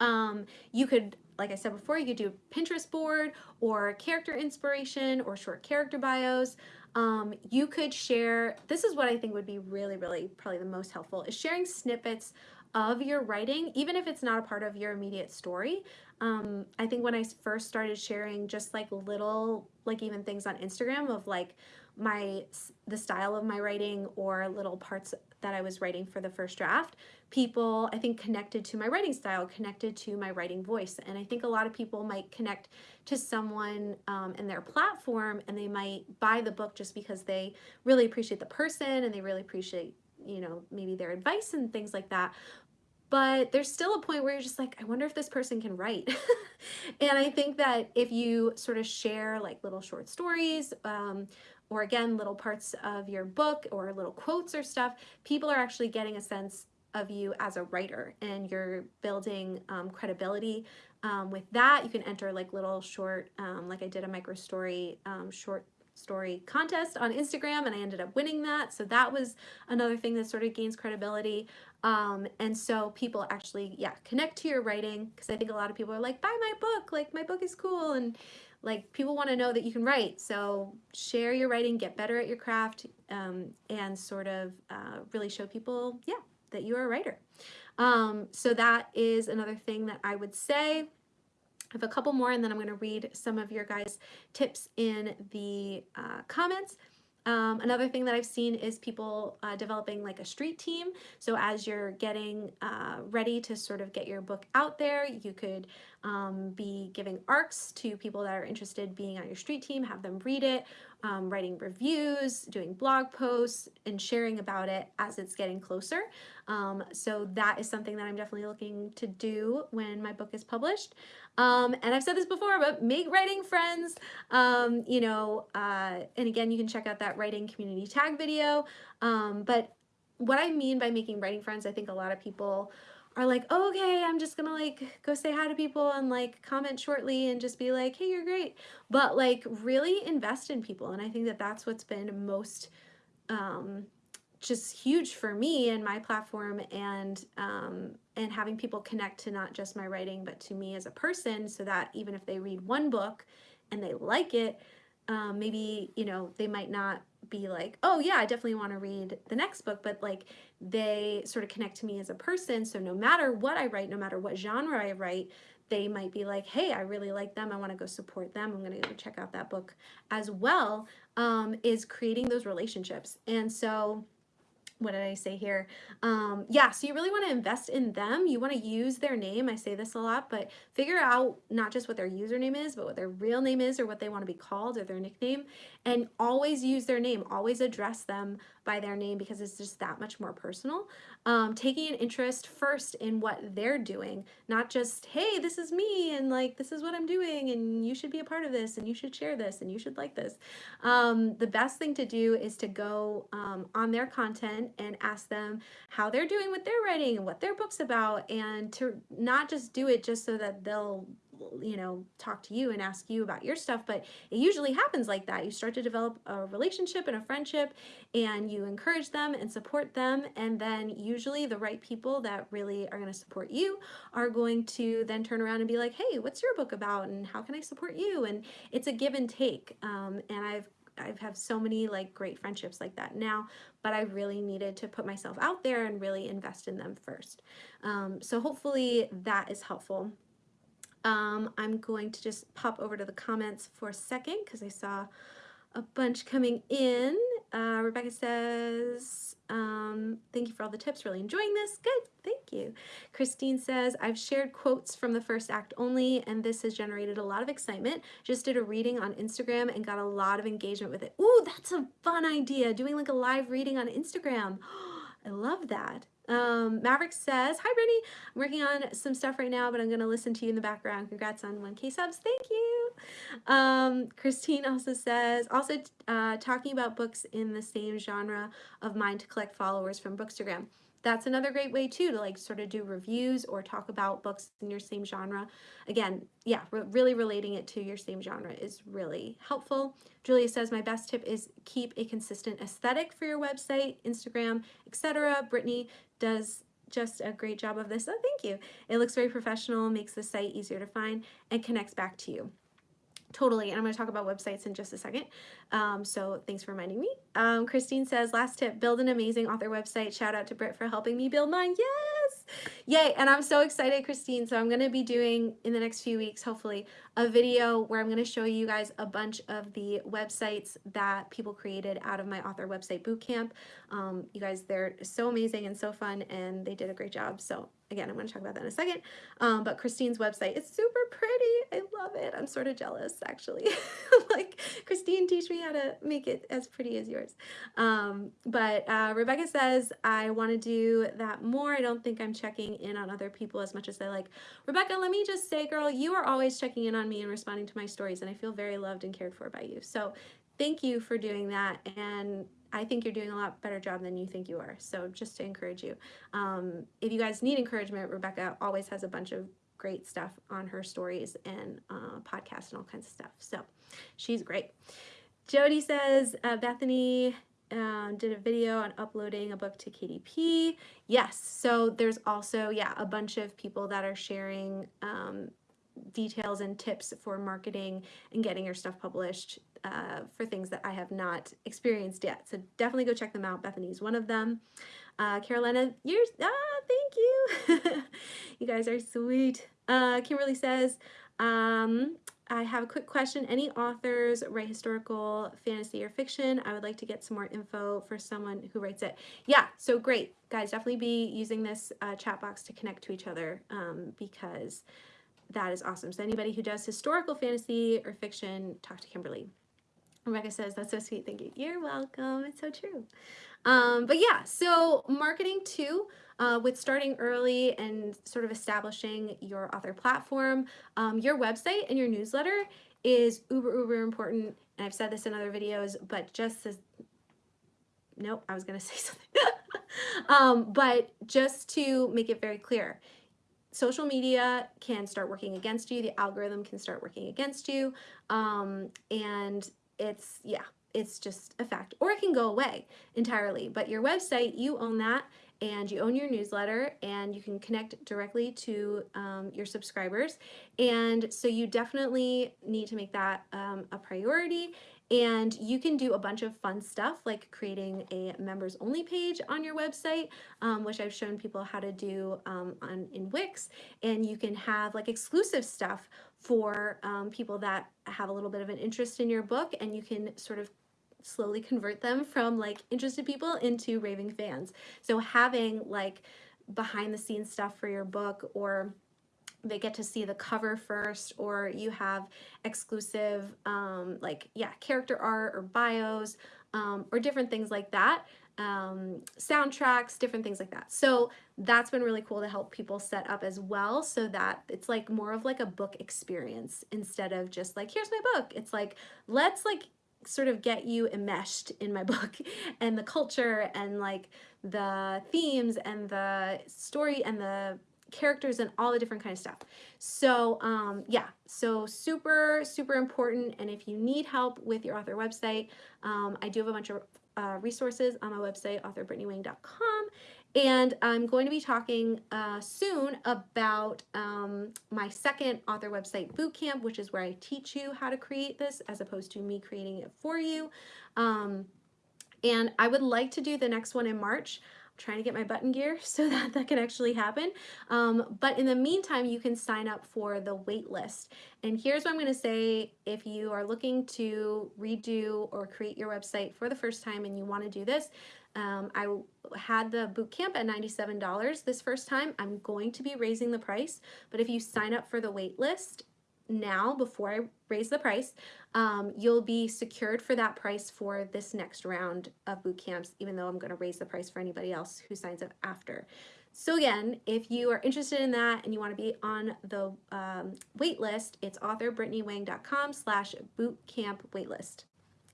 Um, you could, like I said before, you could do Pinterest board or character inspiration or short character bios. Um, you could share, this is what I think would be really, really probably the most helpful, is sharing snippets of your writing, even if it's not a part of your immediate story. Um, I think when I first started sharing just like little, like even things on Instagram of like my, the style of my writing or little parts that I was writing for the first draft, people I think connected to my writing style, connected to my writing voice. And I think a lot of people might connect to someone um, and their platform and they might buy the book just because they really appreciate the person and they really appreciate you know, maybe their advice and things like that but there's still a point where you're just like, I wonder if this person can write. and I think that if you sort of share like little short stories, um, or again, little parts of your book or little quotes or stuff, people are actually getting a sense of you as a writer and you're building um, credibility um, with that. You can enter like little short, um, like I did a micro story um, short story contest on Instagram and I ended up winning that. So that was another thing that sort of gains credibility. Um, and so people actually, yeah, connect to your writing because I think a lot of people are like, buy my book, like my book is cool. And like people want to know that you can write. So share your writing, get better at your craft, um, and sort of uh, really show people, yeah, that you are a writer. Um, so that is another thing that I would say. I have a couple more and then I'm going to read some of your guys' tips in the uh, comments. Um, another thing that I've seen is people uh, developing like a street team. So as you're getting uh, ready to sort of get your book out there, you could um, be giving arcs to people that are interested being on your street team, have them read it, um, writing reviews, doing blog posts, and sharing about it as it's getting closer. Um, so that is something that I'm definitely looking to do when my book is published. Um, and I've said this before, but make writing friends, um, you know, uh, and again, you can check out that writing community tag video. Um, but what I mean by making writing friends, I think a lot of people are like, oh, okay, I'm just gonna like go say hi to people and like comment shortly and just be like, hey, you're great. But like really invest in people. And I think that that's what's been most um, just huge for me and my platform and um, and having people connect to not just my writing but to me as a person so that even if they read one book and they like it um, maybe you know they might not be like oh yeah I definitely want to read the next book but like they sort of connect to me as a person. So no matter what I write no matter what genre I write they might be like hey I really like them. I want to go support them. I'm gonna go check out that book as well um, is creating those relationships. And so what did I say here? Um, yeah, so you really want to invest in them. You want to use their name. I say this a lot, but figure out not just what their username is, but what their real name is or what they want to be called or their nickname. And always use their name. Always address them by their name because it's just that much more personal. Um, taking an interest first in what they're doing, not just, hey, this is me and like, this is what I'm doing and you should be a part of this and you should share this and you should like this. Um, the best thing to do is to go um, on their content and ask them how they're doing with their writing and what their book's about and to not just do it just so that they'll you know, talk to you and ask you about your stuff, but it usually happens like that. You start to develop a relationship and a friendship and you encourage them and support them. And then usually the right people that really are going to support you are going to then turn around and be like, hey, what's your book about? And how can I support you? And it's a give and take. Um, and I've I have so many like great friendships like that now, but I really needed to put myself out there and really invest in them first. Um, so hopefully that is helpful. Um, I'm going to just pop over to the comments for a second because I saw a bunch coming in. Uh, Rebecca says, um, thank you for all the tips, really enjoying this. Good, thank you. Christine says, I've shared quotes from the first act only, and this has generated a lot of excitement. Just did a reading on Instagram and got a lot of engagement with it. Ooh, that's a fun idea, doing like a live reading on Instagram. I love that. Um, Maverick says, Hi Brittany, I'm working on some stuff right now, but I'm going to listen to you in the background. Congrats on 1K subs. Thank you. Um, Christine also says, also uh, talking about books in the same genre of mine to collect followers from Bookstagram that's another great way too to like sort of do reviews or talk about books in your same genre. Again, yeah, re really relating it to your same genre is really helpful. Julia says, my best tip is keep a consistent aesthetic for your website, Instagram, etc. Brittany does just a great job of this. Oh, thank you. It looks very professional, makes the site easier to find, and connects back to you. Totally, and I'm going to talk about websites in just a second. Um, so thanks for reminding me. Um, Christine says, last tip, build an amazing author website. Shout out to Britt for helping me build mine. Yes! Yay, and I'm so excited, Christine. So I'm going to be doing, in the next few weeks, hopefully, a video where I'm going to show you guys a bunch of the websites that people created out of my author website bootcamp. Um, you guys, they're so amazing and so fun, and they did a great job. So again, I'm going to talk about that in a second. Um, but Christine's website is super pretty. I love it. I'm sort of jealous, actually. like, Christine, teach me how to make it as pretty as yours. Um, but uh, Rebecca says, I want to do that more. I don't think I'm checking in on other people as much as I like. Rebecca, let me just say, girl, you are always checking in on me and responding to my stories, and I feel very loved and cared for by you. So thank you for doing that. And I think you're doing a lot better job than you think you are. So just to encourage you. Um, if you guys need encouragement, Rebecca always has a bunch of great stuff on her stories and uh, podcasts and all kinds of stuff. So she's great. Jody says, uh, Bethany um, did a video on uploading a book to KDP. Yes, so there's also, yeah, a bunch of people that are sharing um, details and tips for marketing and getting your stuff published uh, for things that I have not experienced yet. So definitely go check them out. Bethany's one of them. Uh, Carolina, you're, ah, thank you. you guys are sweet. Uh, Kimberly says, um, I have a quick question. Any authors write historical fantasy or fiction? I would like to get some more info for someone who writes it. Yeah, so great. Guys, definitely be using this uh, chat box to connect to each other um, because that is awesome. So anybody who does historical fantasy or fiction, talk to Kimberly. Rebecca says, that's so sweet. Thank you. You're welcome. It's so true. Um, but yeah, so marketing too, uh, with starting early and sort of establishing your author platform, um, your website and your newsletter is uber, uber important. And I've said this in other videos, but just as, nope, I was going to say something. um, but just to make it very clear, social media can start working against you. The algorithm can start working against you. Um, and it's, yeah, it's just a fact. Or it can go away entirely. But your website, you own that and you own your newsletter and you can connect directly to um, your subscribers. And so you definitely need to make that um, a priority and you can do a bunch of fun stuff like creating a members only page on your website, um, which I've shown people how to do um, on in Wix. And you can have like exclusive stuff for um, people that have a little bit of an interest in your book and you can sort of slowly convert them from like interested people into raving fans. So having like behind the scenes stuff for your book or they get to see the cover first or you have exclusive um, like yeah character art or bios um, or different things like that um, soundtracks different things like that. So that's been really cool to help people set up as well so that it's like more of like a book experience instead of just like here's my book. It's like let's like sort of get you enmeshed in my book and the culture and like the themes and the story and the characters and all the different kind of stuff. So um, yeah, so super, super important. And if you need help with your author website, um, I do have a bunch of uh, resources on my website, authorbrittnywang.com. And I'm going to be talking uh, soon about um, my second author website bootcamp, which is where I teach you how to create this as opposed to me creating it for you. Um, and I would like to do the next one in March trying to get my button gear so that that can actually happen. Um, but in the meantime, you can sign up for the wait list. And here's what I'm gonna say if you are looking to redo or create your website for the first time and you wanna do this, um, I had the boot camp at $97 this first time. I'm going to be raising the price, but if you sign up for the wait list now before I raise the price, um, you'll be secured for that price for this next round of boot camps, even though I'm going to raise the price for anybody else who signs up after. So again, if you are interested in that and you want to be on the um, wait list, it's authorbrittnywang.com slash bootcamp waitlist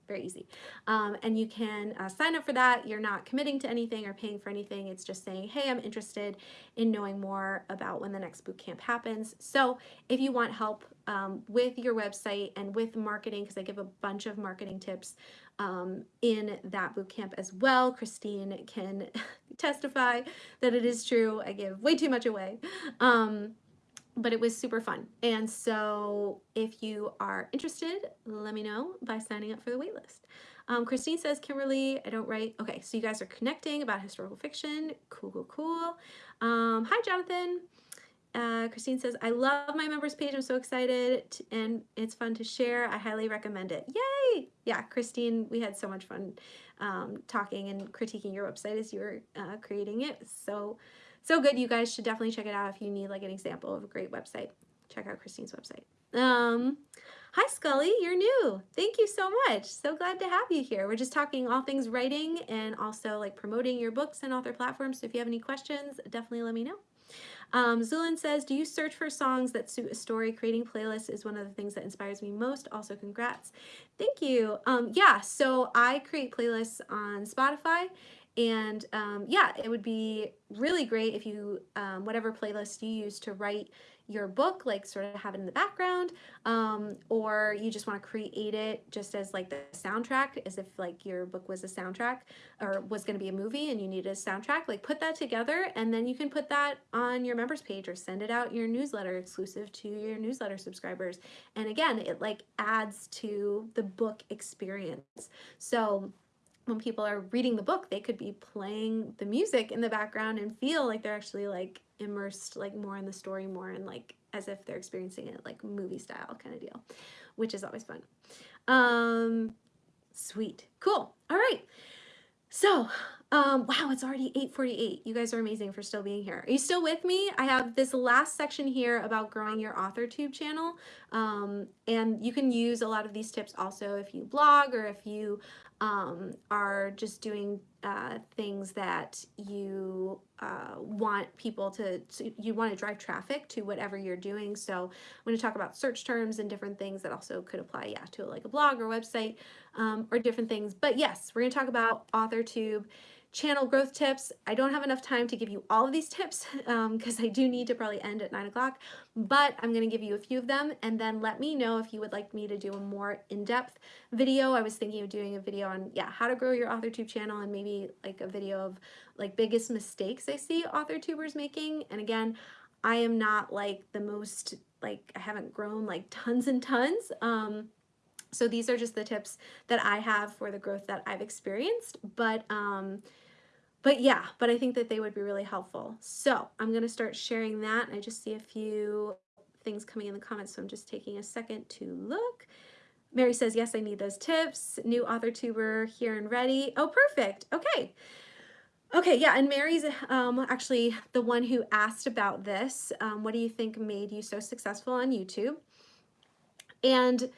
very easy. Um, and you can uh, sign up for that. You're not committing to anything or paying for anything. It's just saying, hey, I'm interested in knowing more about when the next boot camp happens. So if you want help um, with your website and with marketing, because I give a bunch of marketing tips um, in that boot camp as well, Christine can testify that it is true. I give way too much away. Um, but it was super fun. And so if you are interested, let me know by signing up for the waitlist. Um, Christine says, Kimberly, I don't write. Okay, so you guys are connecting about historical fiction. Cool, cool, cool. Um, hi, Jonathan. Uh, Christine says, I love my members page. I'm so excited and it's fun to share. I highly recommend it. Yay! Yeah, Christine, we had so much fun um, talking and critiquing your website as you were uh, creating it. So so good. You guys should definitely check it out if you need like an example of a great website. Check out Christine's website. Um, hi, Scully. You're new. Thank you so much. So glad to have you here. We're just talking all things writing and also like promoting your books and author platforms. So if you have any questions, definitely let me know. Um, Zulin says, do you search for songs that suit a story? Creating playlists is one of the things that inspires me most. Also, congrats. Thank you. Um, yeah, so I create playlists on Spotify and um, yeah, it would be really great if you, um, whatever playlist you use to write your book, like sort of have it in the background, um, or you just want to create it just as like the soundtrack, as if like your book was a soundtrack or was going to be a movie and you needed a soundtrack, like put that together and then you can put that on your members page or send it out your newsletter exclusive to your newsletter subscribers. And again, it like adds to the book experience. So when people are reading the book, they could be playing the music in the background and feel like they're actually like immersed like more in the story, more and like as if they're experiencing it like movie style kind of deal, which is always fun. Um, sweet, cool. All right. So, um, wow, it's already 8.48. You guys are amazing for still being here. Are you still with me? I have this last section here about growing your AuthorTube channel. Um, and you can use a lot of these tips also if you blog or if you um, are just doing uh, things that you uh, want people to, to, you want to drive traffic to whatever you're doing. So I'm going to talk about search terms and different things that also could apply, yeah, to like a blog or website um, or different things. But yes, we're going to talk about AuthorTube channel growth tips. I don't have enough time to give you all of these tips because um, I do need to probably end at 9 o'clock, but I'm going to give you a few of them and then let me know if you would like me to do a more in-depth video. I was thinking of doing a video on, yeah, how to grow your AuthorTube channel and maybe like a video of like biggest mistakes I see AuthorTubers making. And again, I am not like the most, like I haven't grown like tons and tons. Um, so these are just the tips that I have for the growth that I've experienced. But um, but yeah, but I think that they would be really helpful. So I'm going to start sharing that. I just see a few things coming in the comments, so I'm just taking a second to look. Mary says, yes, I need those tips. New author tuber here and ready. Oh, perfect. Okay. Okay, yeah, and Mary's um, actually the one who asked about this. Um, what do you think made you so successful on YouTube? And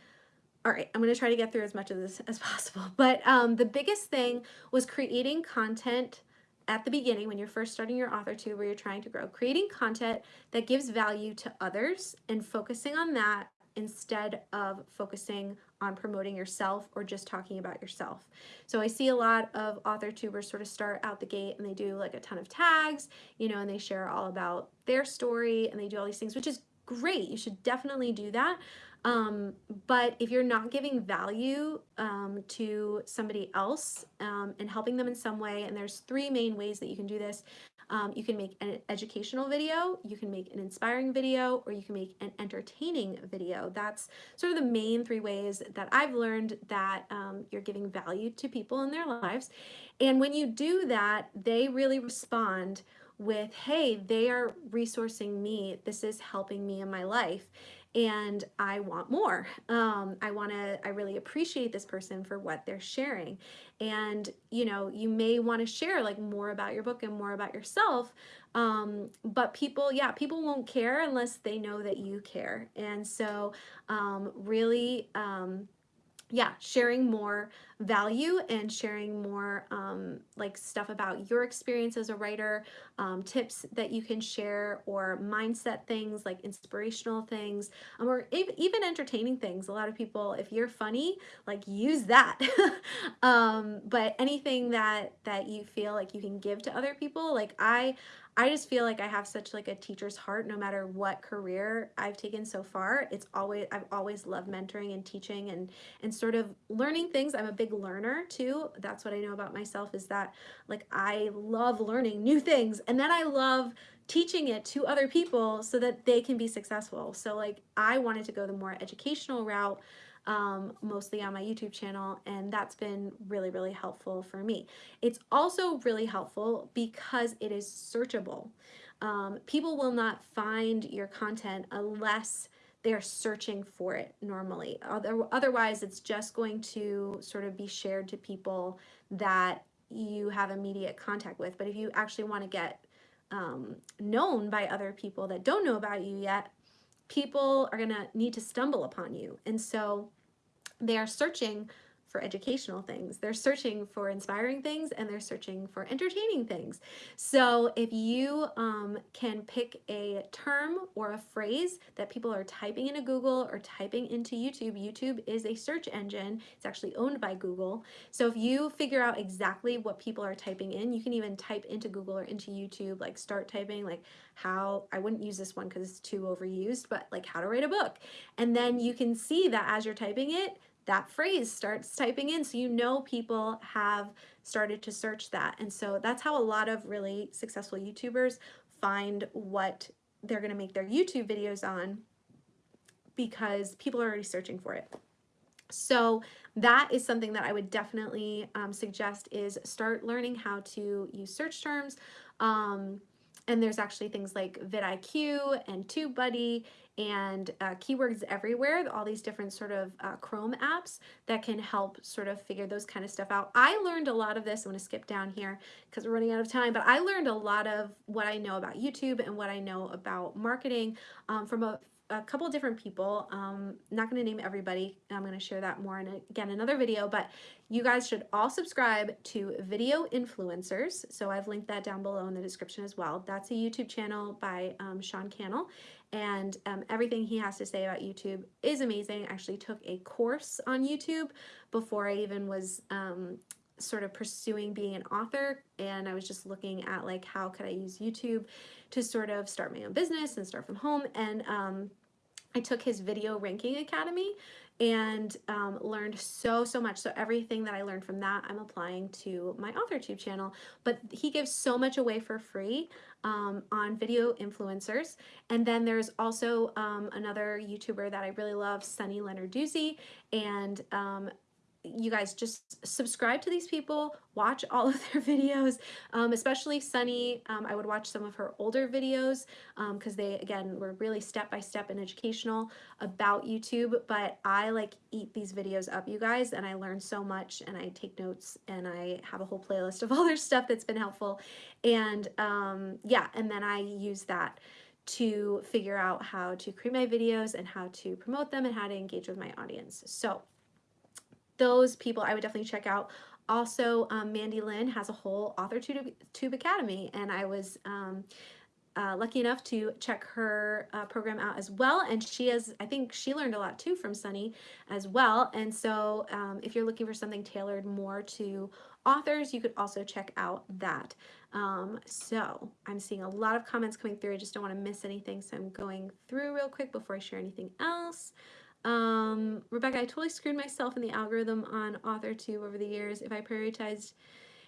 all right, I'm going to try to get through as much of this as possible. But um, the biggest thing was creating content at the beginning when you're first starting your author tube where you're trying to grow, creating content that gives value to others and focusing on that instead of focusing on promoting yourself or just talking about yourself. So I see a lot of author tubers sort of start out the gate and they do like a ton of tags, you know, and they share all about their story and they do all these things, which is great. You should definitely do that. Um, but if you're not giving value um, to somebody else um, and helping them in some way, and there's three main ways that you can do this. Um, you can make an educational video, you can make an inspiring video, or you can make an entertaining video. That's sort of the main three ways that I've learned that um, you're giving value to people in their lives. And when you do that, they really respond with, hey, they are resourcing me. This is helping me in my life and I want more. Um, I want to, I really appreciate this person for what they're sharing. And, you know, you may want to share like more about your book and more about yourself. Um, but people, yeah, people won't care unless they know that you care. And so, um, really, um, yeah, sharing more value and sharing more um, like stuff about your experience as a writer, um, tips that you can share or mindset things like inspirational things um, or even entertaining things. A lot of people, if you're funny, like use that. um, but anything that, that you feel like you can give to other people, like I, I just feel like I have such like a teacher's heart no matter what career I've taken so far. It's always I've always loved mentoring and teaching and and sort of learning things. I'm a big learner too. That's what I know about myself is that like I love learning new things and then I love teaching it to other people so that they can be successful. So like I wanted to go the more educational route um, mostly on my YouTube channel, and that's been really, really helpful for me. It's also really helpful because it is searchable. Um, people will not find your content unless they're searching for it normally. Other, otherwise, it's just going to sort of be shared to people that you have immediate contact with. But if you actually want to get um, known by other people that don't know about you yet, people are going to need to stumble upon you. And so they are searching for educational things. They're searching for inspiring things and they're searching for entertaining things. So if you um, can pick a term or a phrase that people are typing into Google or typing into YouTube, YouTube is a search engine. It's actually owned by Google. So if you figure out exactly what people are typing in, you can even type into Google or into YouTube, like start typing like how, I wouldn't use this one because it's too overused, but like how to write a book. And then you can see that as you're typing it, that phrase starts typing in so you know people have started to search that and so that's how a lot of really successful YouTubers find what they're to make their YouTube videos on because people are already searching for it. So that is something that I would definitely um, suggest is start learning how to use search terms. Um, and there's actually things like vidIQ and TubeBuddy and uh, keywords everywhere, all these different sort of uh, Chrome apps that can help sort of figure those kind of stuff out. I learned a lot of this, I'm gonna skip down here because we're running out of time, but I learned a lot of what I know about YouTube and what I know about marketing um, from a a couple different people. Um, not going to name everybody. I'm going to share that more in, again, another video, but you guys should all subscribe to Video Influencers. So I've linked that down below in the description as well. That's a YouTube channel by um, Sean Cannell, and um, everything he has to say about YouTube is amazing. I actually took a course on YouTube before I even was um, sort of pursuing being an author and I was just looking at like how could I use YouTube to sort of start my own business and start from home and um, I took his video ranking academy and um, learned so so much. So everything that I learned from that I'm applying to my AuthorTube channel but he gives so much away for free um, on video influencers. And then there's also um, another YouTuber that I really love Sunny Lenarduzzi and um, you guys just subscribe to these people, watch all of their videos, um, especially Sunny. Um, I would watch some of her older videos because um, they, again, were really step-by-step -step and educational about YouTube, but I like eat these videos up, you guys, and I learn so much and I take notes and I have a whole playlist of all their stuff that's been helpful. And um, yeah, and then I use that to figure out how to create my videos and how to promote them and how to engage with my audience. So those people I would definitely check out. Also, um, Mandy Lynn has a whole Author Tube, Academy, and I was um, uh, lucky enough to check her uh, program out as well. And she has, I think she learned a lot too from Sunny as well. And so um, if you're looking for something tailored more to authors, you could also check out that. Um, so I'm seeing a lot of comments coming through. I just don't want to miss anything. So I'm going through real quick before I share anything else. Um, Rebecca, I totally screwed myself in the algorithm on Author AuthorTube over the years. If I prioritized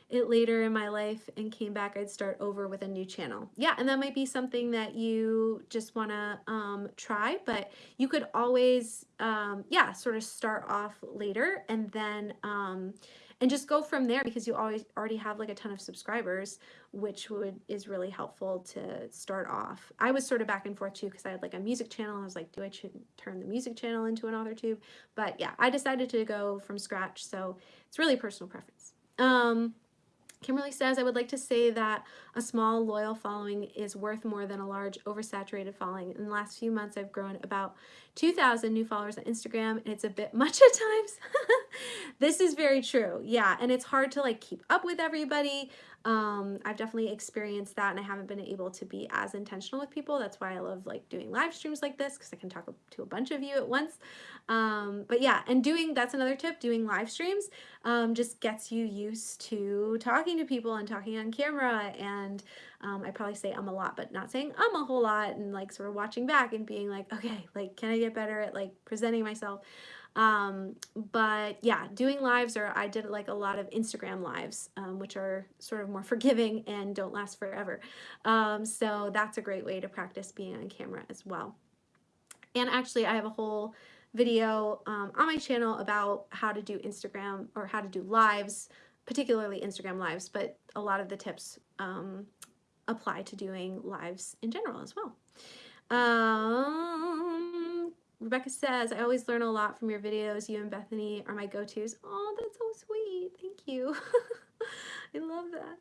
it later in my life and came back, I'd start over with a new channel. Yeah, and that might be something that you just want to um, try, but you could always, um, yeah, sort of start off later and then um, and just go from there because you always already have like a ton of subscribers which would is really helpful to start off. I was sort of back and forth too because i had like a music channel i was like do i turn the music channel into an author tube? But yeah i decided to go from scratch so it's really personal preference. Um Kimberly says, I would like to say that a small loyal following is worth more than a large oversaturated following. In the last few months, I've grown about 2,000 new followers on Instagram and it's a bit much at times. this is very true. Yeah. And it's hard to like keep up with everybody. Um, I've definitely experienced that and I haven't been able to be as intentional with people. That's why I love like doing live streams like this because I can talk to a bunch of you at once. Um, but yeah, and doing, that's another tip, doing live streams um, just gets you used to talking to people and talking on camera and um, I probably say um a lot, but not saying um a whole lot and like sort of watching back and being like, okay, like, can I get better at like presenting myself? Um, but yeah, doing lives or I did like a lot of Instagram lives, um, which are sort of more forgiving and don't last forever. Um, so that's a great way to practice being on camera as well. And actually I have a whole video um, on my channel about how to do Instagram or how to do lives, particularly Instagram lives, but a lot of the tips um, apply to doing lives in general as well. Um, Rebecca says, I always learn a lot from your videos. You and Bethany are my go-tos. Oh, that's so sweet. Thank you. I love that.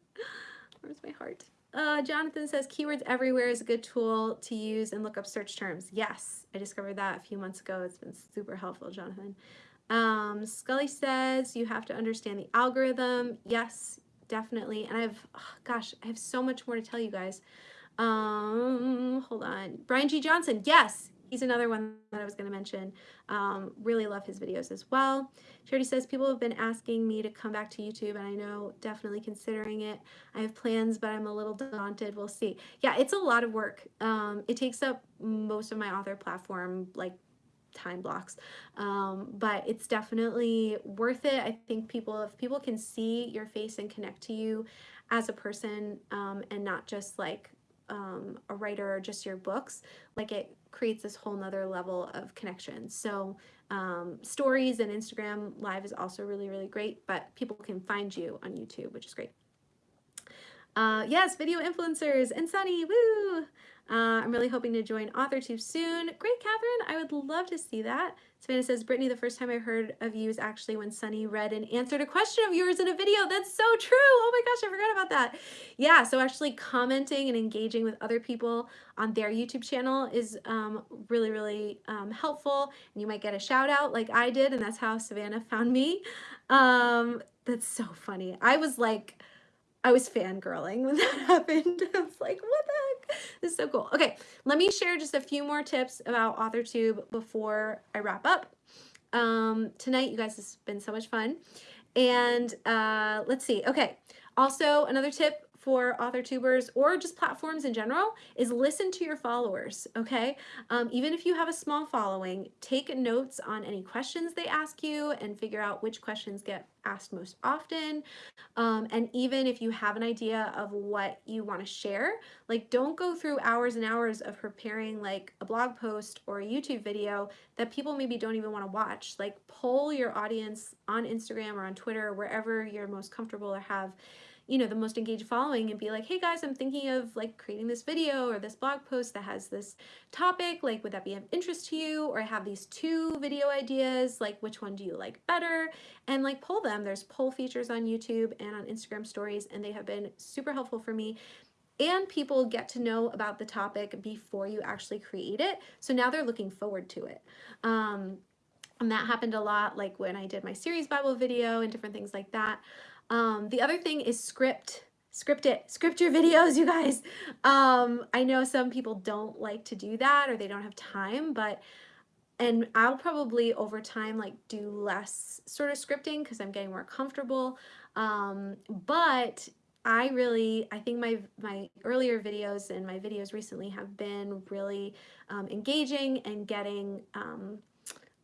Where's my heart? Uh, Jonathan says, keywords everywhere is a good tool to use and look up search terms. Yes, I discovered that a few months ago. It's been super helpful, Jonathan. Um, Scully says, you have to understand the algorithm. Yes, definitely. And I've, oh, gosh, I have so much more to tell you guys. Um, hold on. Brian G. Johnson. Yes, he's another one that I was going to mention. Um, really love his videos as well. Charity says, people have been asking me to come back to YouTube and I know definitely considering it. I have plans, but I'm a little daunted. We'll see. Yeah, it's a lot of work. Um, it takes up most of my author platform, like time blocks um, but it's definitely worth it I think people if people can see your face and connect to you as a person um, and not just like um, a writer or just your books like it creates this whole nother level of connection. So um, stories and Instagram live is also really really great but people can find you on YouTube which is great. Uh, yes video influencers and Sunny woo uh, I'm really hoping to join AuthorTube soon. Great, Catherine. I would love to see that. Savannah says, Brittany, the first time I heard of you is actually when Sunny read and answered a question of yours in a video. That's so true. Oh my gosh, I forgot about that. Yeah, so actually commenting and engaging with other people on their YouTube channel is um, really, really um, helpful. And you might get a shout out like I did, and that's how Savannah found me. Um, that's so funny. I was like, I was fangirling when that happened. I was like, what the heck? This is so cool. Okay, let me share just a few more tips about AuthorTube before I wrap up. Um, tonight, you guys, has been so much fun. And uh, let's see. Okay, also another tip for author tubers or just platforms in general is listen to your followers, okay? Um, even if you have a small following, take notes on any questions they ask you and figure out which questions get asked most often. Um, and even if you have an idea of what you want to share, like don't go through hours and hours of preparing like a blog post or a YouTube video that people maybe don't even want to watch. Like poll your audience on Instagram or on Twitter, wherever you're most comfortable or have you know, the most engaged following and be like, hey guys, I'm thinking of like creating this video or this blog post that has this topic, like would that be of interest to you? Or I have these two video ideas, like which one do you like better? And like poll them. There's poll features on YouTube and on Instagram stories and they have been super helpful for me and people get to know about the topic before you actually create it. So now they're looking forward to it. Um, and that happened a lot like when I did my series Bible video and different things like that. Um, the other thing is script script it, script your videos, you guys. Um, I know some people don't like to do that or they don't have time, but and I'll probably over time like do less sort of scripting because I'm getting more comfortable. Um, but I really, I think my, my earlier videos and my videos recently have been really um, engaging and getting um,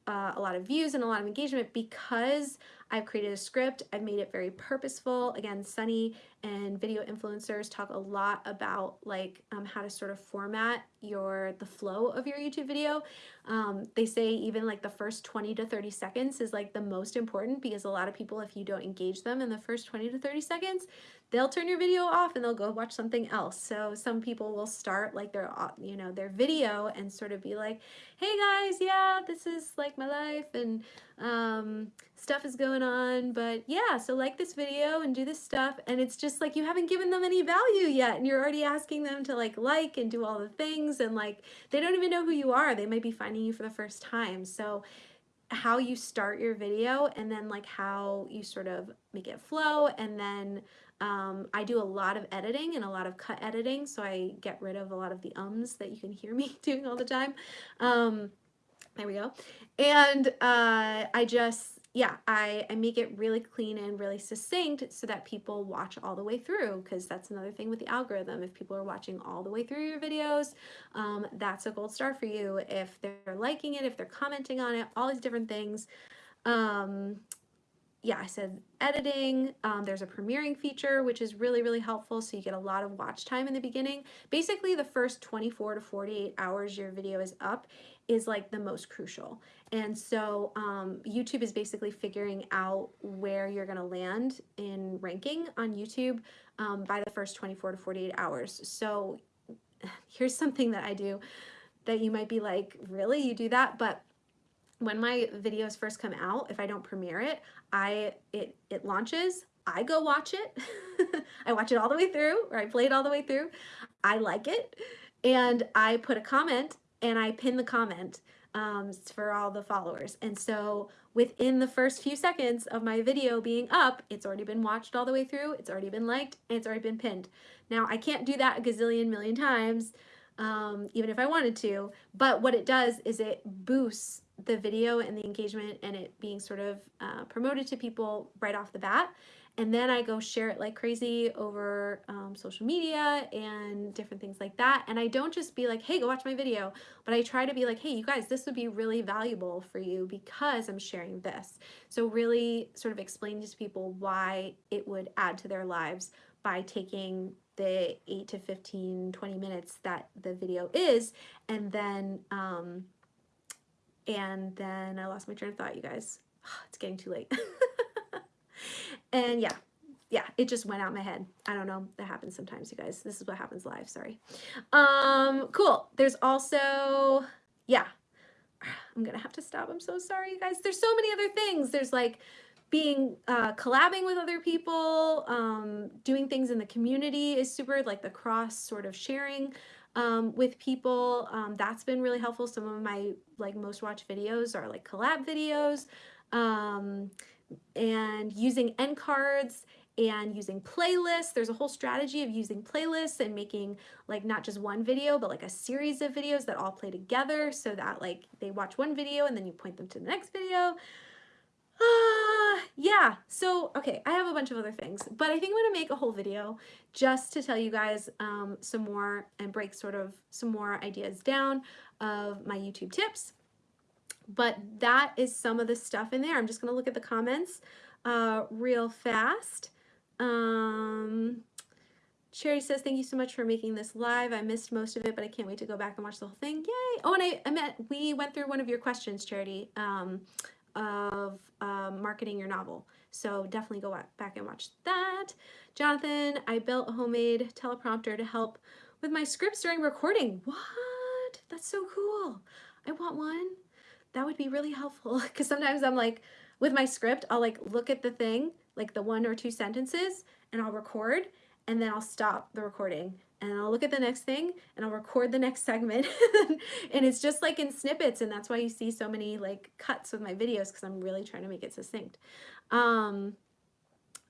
uh, a lot of views and a lot of engagement because I've created a script. I've made it very purposeful. Again, Sunny and video influencers talk a lot about like um, how to sort of format your the flow of your YouTube video. Um, they say even like the first 20 to 30 seconds is like the most important because a lot of people, if you don't engage them in the first 20 to 30 seconds, they'll turn your video off and they'll go watch something else. So some people will start like their, uh, you know, their video and sort of be like, hey guys, yeah, this is like my life and um, stuff is going on. But yeah, so like this video and do this stuff. And it's just like you haven't given them any value yet. And you're already asking them to like like and do all the things. And like they don't even know who you are. They might be finding you for the first time. So how you start your video and then like how you sort of make it flow and then um, I do a lot of editing and a lot of cut editing, so I get rid of a lot of the ums that you can hear me doing all the time. Um, there we go. And uh, I just, yeah, I, I make it really clean and really succinct so that people watch all the way through because that's another thing with the algorithm. If people are watching all the way through your videos, um, that's a gold star for you. If they're liking it, if they're commenting on it, all these different things. Um, yeah, I said editing. Um, there's a premiering feature, which is really, really helpful. So you get a lot of watch time in the beginning. Basically, the first 24 to 48 hours your video is up is like the most crucial. And so um, YouTube is basically figuring out where you're to land in ranking on YouTube um, by the first 24 to 48 hours. So here's something that I do that you might be like, really, you do that? But when my videos first come out, if I don't premiere it, I it it launches, I go watch it. I watch it all the way through, or I play it all the way through. I like it, and I put a comment and I pin the comment um, for all the followers. And so within the first few seconds of my video being up, it's already been watched all the way through, it's already been liked, and it's already been pinned. Now I can't do that a gazillion million times, um, even if I wanted to, but what it does is it boosts the video and the engagement and it being sort of uh, promoted to people right off the bat. And then I go share it like crazy over um, social media and different things like that. And I don't just be like, hey, go watch my video, but I try to be like, hey, you guys, this would be really valuable for you because I'm sharing this. So really sort of explaining to people why it would add to their lives by taking the 8 to 15, 20 minutes that the video is and then um, and then I lost my train of thought, you guys. It's getting too late. and yeah, yeah, it just went out my head. I don't know. That happens sometimes, you guys. This is what happens live. Sorry. Um, cool. There's also, yeah, I'm going to have to stop. I'm so sorry, you guys. There's so many other things. There's like being, uh, collabing with other people, um, doing things in the community is super, like the cross sort of sharing um, with people. Um, that's been really helpful. Some of my like most watched videos are like collab videos um, and using end cards and using playlists. There's a whole strategy of using playlists and making like not just one video, but like a series of videos that all play together so that like they watch one video and then you point them to the next video. Uh, yeah, so, okay, I have a bunch of other things, but I think I'm to make a whole video just to tell you guys um, some more and break sort of some more ideas down of my YouTube tips. But that is some of the stuff in there. I'm just going to look at the comments uh, real fast. Um, Cherry says, thank you so much for making this live. I missed most of it, but I can't wait to go back and watch the whole thing. Yay! Oh, and I, I met, we went through one of your questions, Charity. Um, of um, marketing your novel. So definitely go back and watch that. Jonathan, I built a homemade teleprompter to help with my scripts during recording. What? That's so cool. I want one. That would be really helpful because sometimes I'm like, with my script, I'll like look at the thing, like the one or two sentences, and I'll record, and then I'll stop the recording and I'll look at the next thing and I'll record the next segment and it's just like in snippets and that's why you see so many like cuts with my videos because I'm really trying to make it succinct. Um,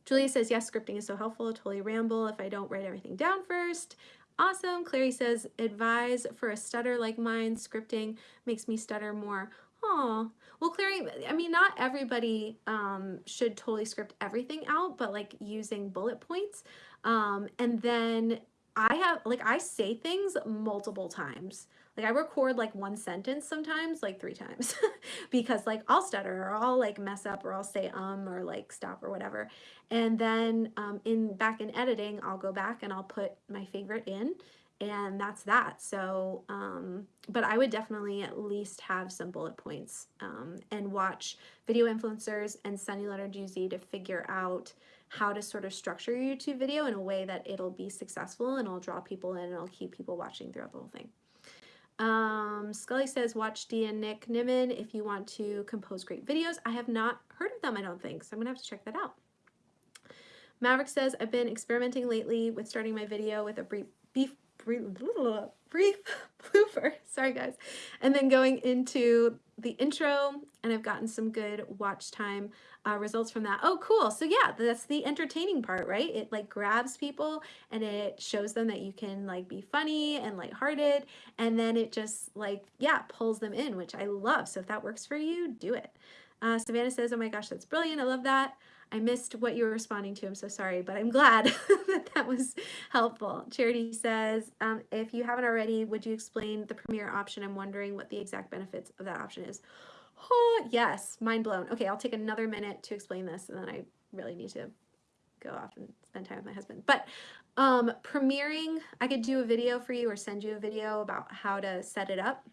Julia says, yes, scripting is so helpful. I totally ramble if I don't write everything down first. Awesome. Clary says, advise for a stutter like mine. Scripting makes me stutter more. Oh, well, Clary, I mean, not everybody um, should totally script everything out, but like using bullet points. Um, and then I have, like, I say things multiple times. Like I record like one sentence sometimes, like three times because like I'll stutter or I'll like mess up or I'll say um or like stop or whatever. And then um, in back in editing, I'll go back and I'll put my favorite in and that's that. So, um, but I would definitely at least have some bullet points um, and watch video influencers and Sunny Lenarduzzi to figure out how to sort of structure your YouTube video in a way that it'll be successful and it'll draw people in and it'll keep people watching throughout the whole thing. Um, Scully says, watch Dee and Nick Nimmin if you want to compose great videos. I have not heard of them, I don't think, so I'm to have to check that out. Maverick says, I've been experimenting lately with starting my video with a brief, beef, brief, brief blooper, sorry guys, and then going into the intro, and I've gotten some good watch time uh, results from that. Oh, cool. So yeah, that's the entertaining part, right? It like grabs people and it shows them that you can like be funny and lighthearted. And then it just like, yeah, pulls them in, which I love. So if that works for you, do it. Uh, Savannah says, oh my gosh, that's brilliant. I love that. I missed what you were responding to. I'm so sorry, but I'm glad that that was helpful. Charity says, um, if you haven't already, would you explain the Premiere option? I'm wondering what the exact benefits of that option is. Oh, yes, mind blown. Okay, I'll take another minute to explain this and then I really need to go off and spend time with my husband. But um, premiering, I could do a video for you or send you a video about how to set it up.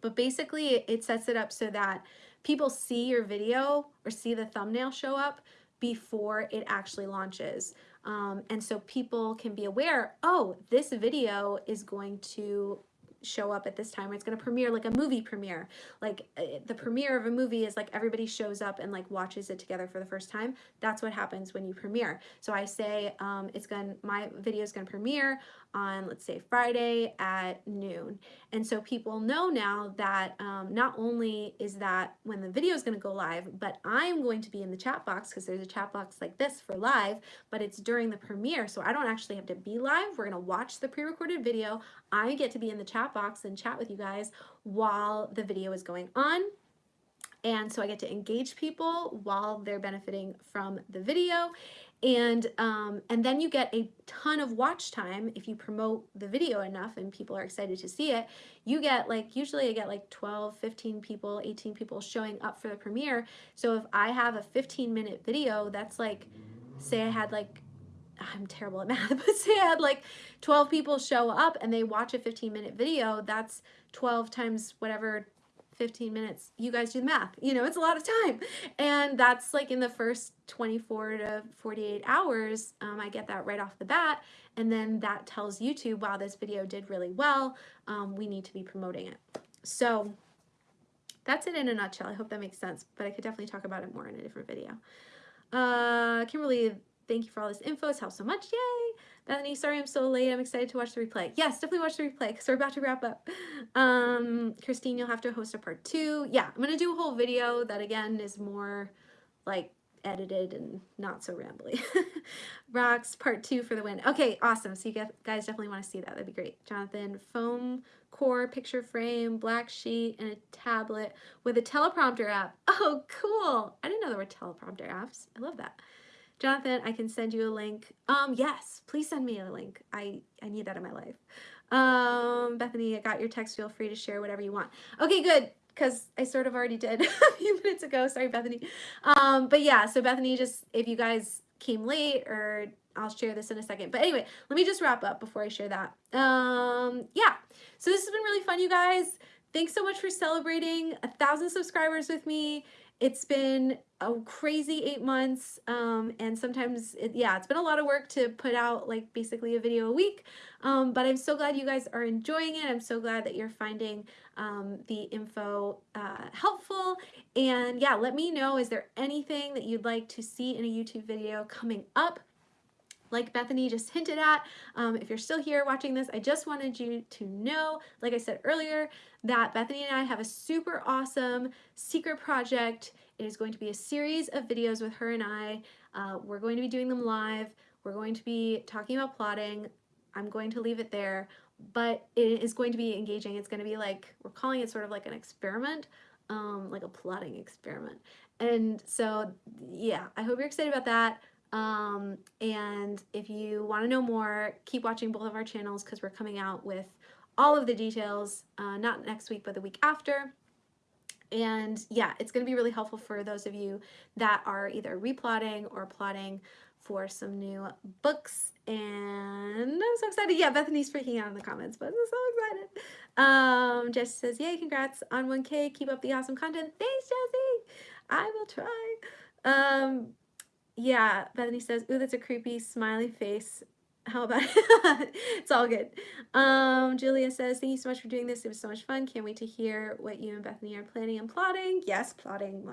But basically it sets it up so that people see your video or see the thumbnail show up before it actually launches. Um, and so people can be aware, oh, this video is going to show up at this time it's going to premiere like a movie premiere. Like uh, the premiere of a movie is like everybody shows up and like watches it together for the first time. That's what happens when you premiere. So i say um, it's going my video is going to premiere on let's say Friday at noon. And so people know now that um, not only is that when the video is going to go live but I'm going to be in the chat box because there's a chat box like this for live but it's during the premiere. So I don't actually have to be live. We're going to watch the pre-recorded video. I get to be in the chat box and chat with you guys while the video is going on. And so I get to engage people while they're benefiting from the video. And um, and then you get a ton of watch time if you promote the video enough and people are excited to see it. You get like usually I get like 12 15 people 18 people showing up for the premiere. So if I have a 15 minute video that's like say I had like I'm terrible at math but say I had like 12 people show up and they watch a 15 minute video that's 12 times whatever 15 minutes you guys do the math. You know it's a lot of time. And that's like in the first 24 to 48 hours um, I get that right off the bat. And then that tells YouTube wow this video did really well. Um, we need to be promoting it. So that's it in a nutshell. I hope that makes sense but I could definitely talk about it more in a different video. Uh, Kimberly thank you for all this info it's helped so much yay Bethany, sorry I'm so late. I'm excited to watch the replay. Yes, definitely watch the replay because we're about to wrap up. Um, Christine, you'll have to host a part two. Yeah, I'm going to do a whole video that, again, is more like edited and not so rambly. Rocks, part two for the win. Okay, awesome. So you guys definitely want to see that. That'd be great. Jonathan, foam core picture frame, black sheet, and a tablet with a teleprompter app. Oh, cool. I didn't know there were teleprompter apps. I love that. Jonathan, I can send you a link. Um, yes, please send me a link. I, I need that in my life. Um, Bethany, I got your text. Feel free to share whatever you want. Okay, good. Because I sort of already did a few minutes ago. Sorry, Bethany. Um, but yeah, so Bethany, just if you guys came late or I'll share this in a second. But anyway, let me just wrap up before I share that. Um, yeah, so this has been really fun, you guys. Thanks so much for celebrating a thousand subscribers with me. It's been a crazy eight months um, and sometimes, it, yeah, it's been a lot of work to put out like basically a video a week, um, but I'm so glad you guys are enjoying it. I'm so glad that you're finding um, the info uh, helpful. And yeah, let me know, is there anything that you'd like to see in a YouTube video coming up? Like Bethany just hinted at, um, if you're still here watching this, I just wanted you to know, like I said earlier, that Bethany and I have a super awesome secret project. It is going to be a series of videos with her and I. Uh, we're going to be doing them live. We're going to be talking about plotting. I'm going to leave it there, but it is going to be engaging. It's going to be like, we're calling it sort of like an experiment, um, like a plotting experiment. And so, yeah, I hope you're excited about that. Um, and if you want to know more, keep watching both of our channels because we're coming out with all of the details, uh, not next week, but the week after. And yeah, it's going to be really helpful for those of you that are either replotting or plotting for some new books. And I'm so excited. Yeah, Bethany's freaking out in the comments, but I'm so excited. Um, Jess says, yay, congrats on 1K. Keep up the awesome content. Thanks, Jessie. I will try. Um, yeah, Bethany says, ooh, that's a creepy smiley face. How about it? it's all good. Um, Julia says, thank you so much for doing this. It was so much fun. Can't wait to hear what you and Bethany are planning and plotting. Yes, plotting.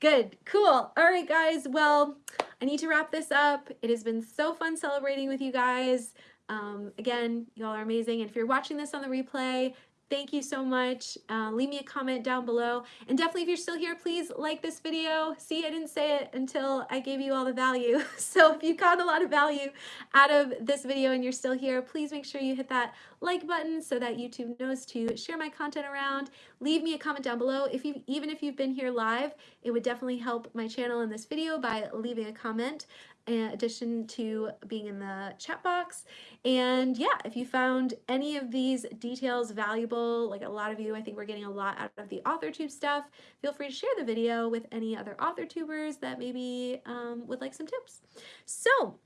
good. Cool. All right, guys. Well, I need to wrap this up. It has been so fun celebrating with you guys. Um, again, y'all are amazing. And if you're watching this on the replay, Thank you so much. Uh, leave me a comment down below. And definitely if you're still here, please like this video. See, I didn't say it until I gave you all the value. So if you got a lot of value out of this video and you're still here, please make sure you hit that like button so that YouTube knows to share my content around. Leave me a comment down below. If you Even if you've been here live, it would definitely help my channel in this video by leaving a comment in addition to being in the chat box. And yeah, if you found any of these details valuable, like a lot of you, I think we're getting a lot out of the AuthorTube stuff, feel free to share the video with any other AuthorTubers that maybe um, would like some tips. So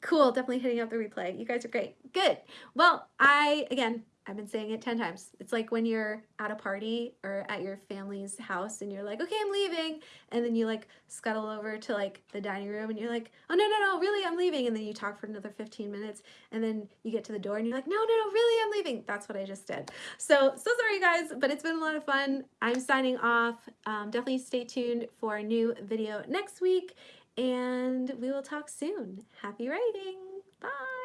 cool, definitely hitting up the replay. You guys are great. Good. Well, I, again, I've been saying it 10 times. It's like when you're at a party or at your family's house and you're like, okay, I'm leaving. And then you like scuttle over to like the dining room and you're like, oh, no, no, no, really, I'm leaving. And then you talk for another 15 minutes and then you get to the door and you're like, no, no, no, really, I'm leaving. That's what I just did. So, so sorry you guys, but it's been a lot of fun. I'm signing off. Um, definitely stay tuned for a new video next week and we will talk soon. Happy writing. Bye.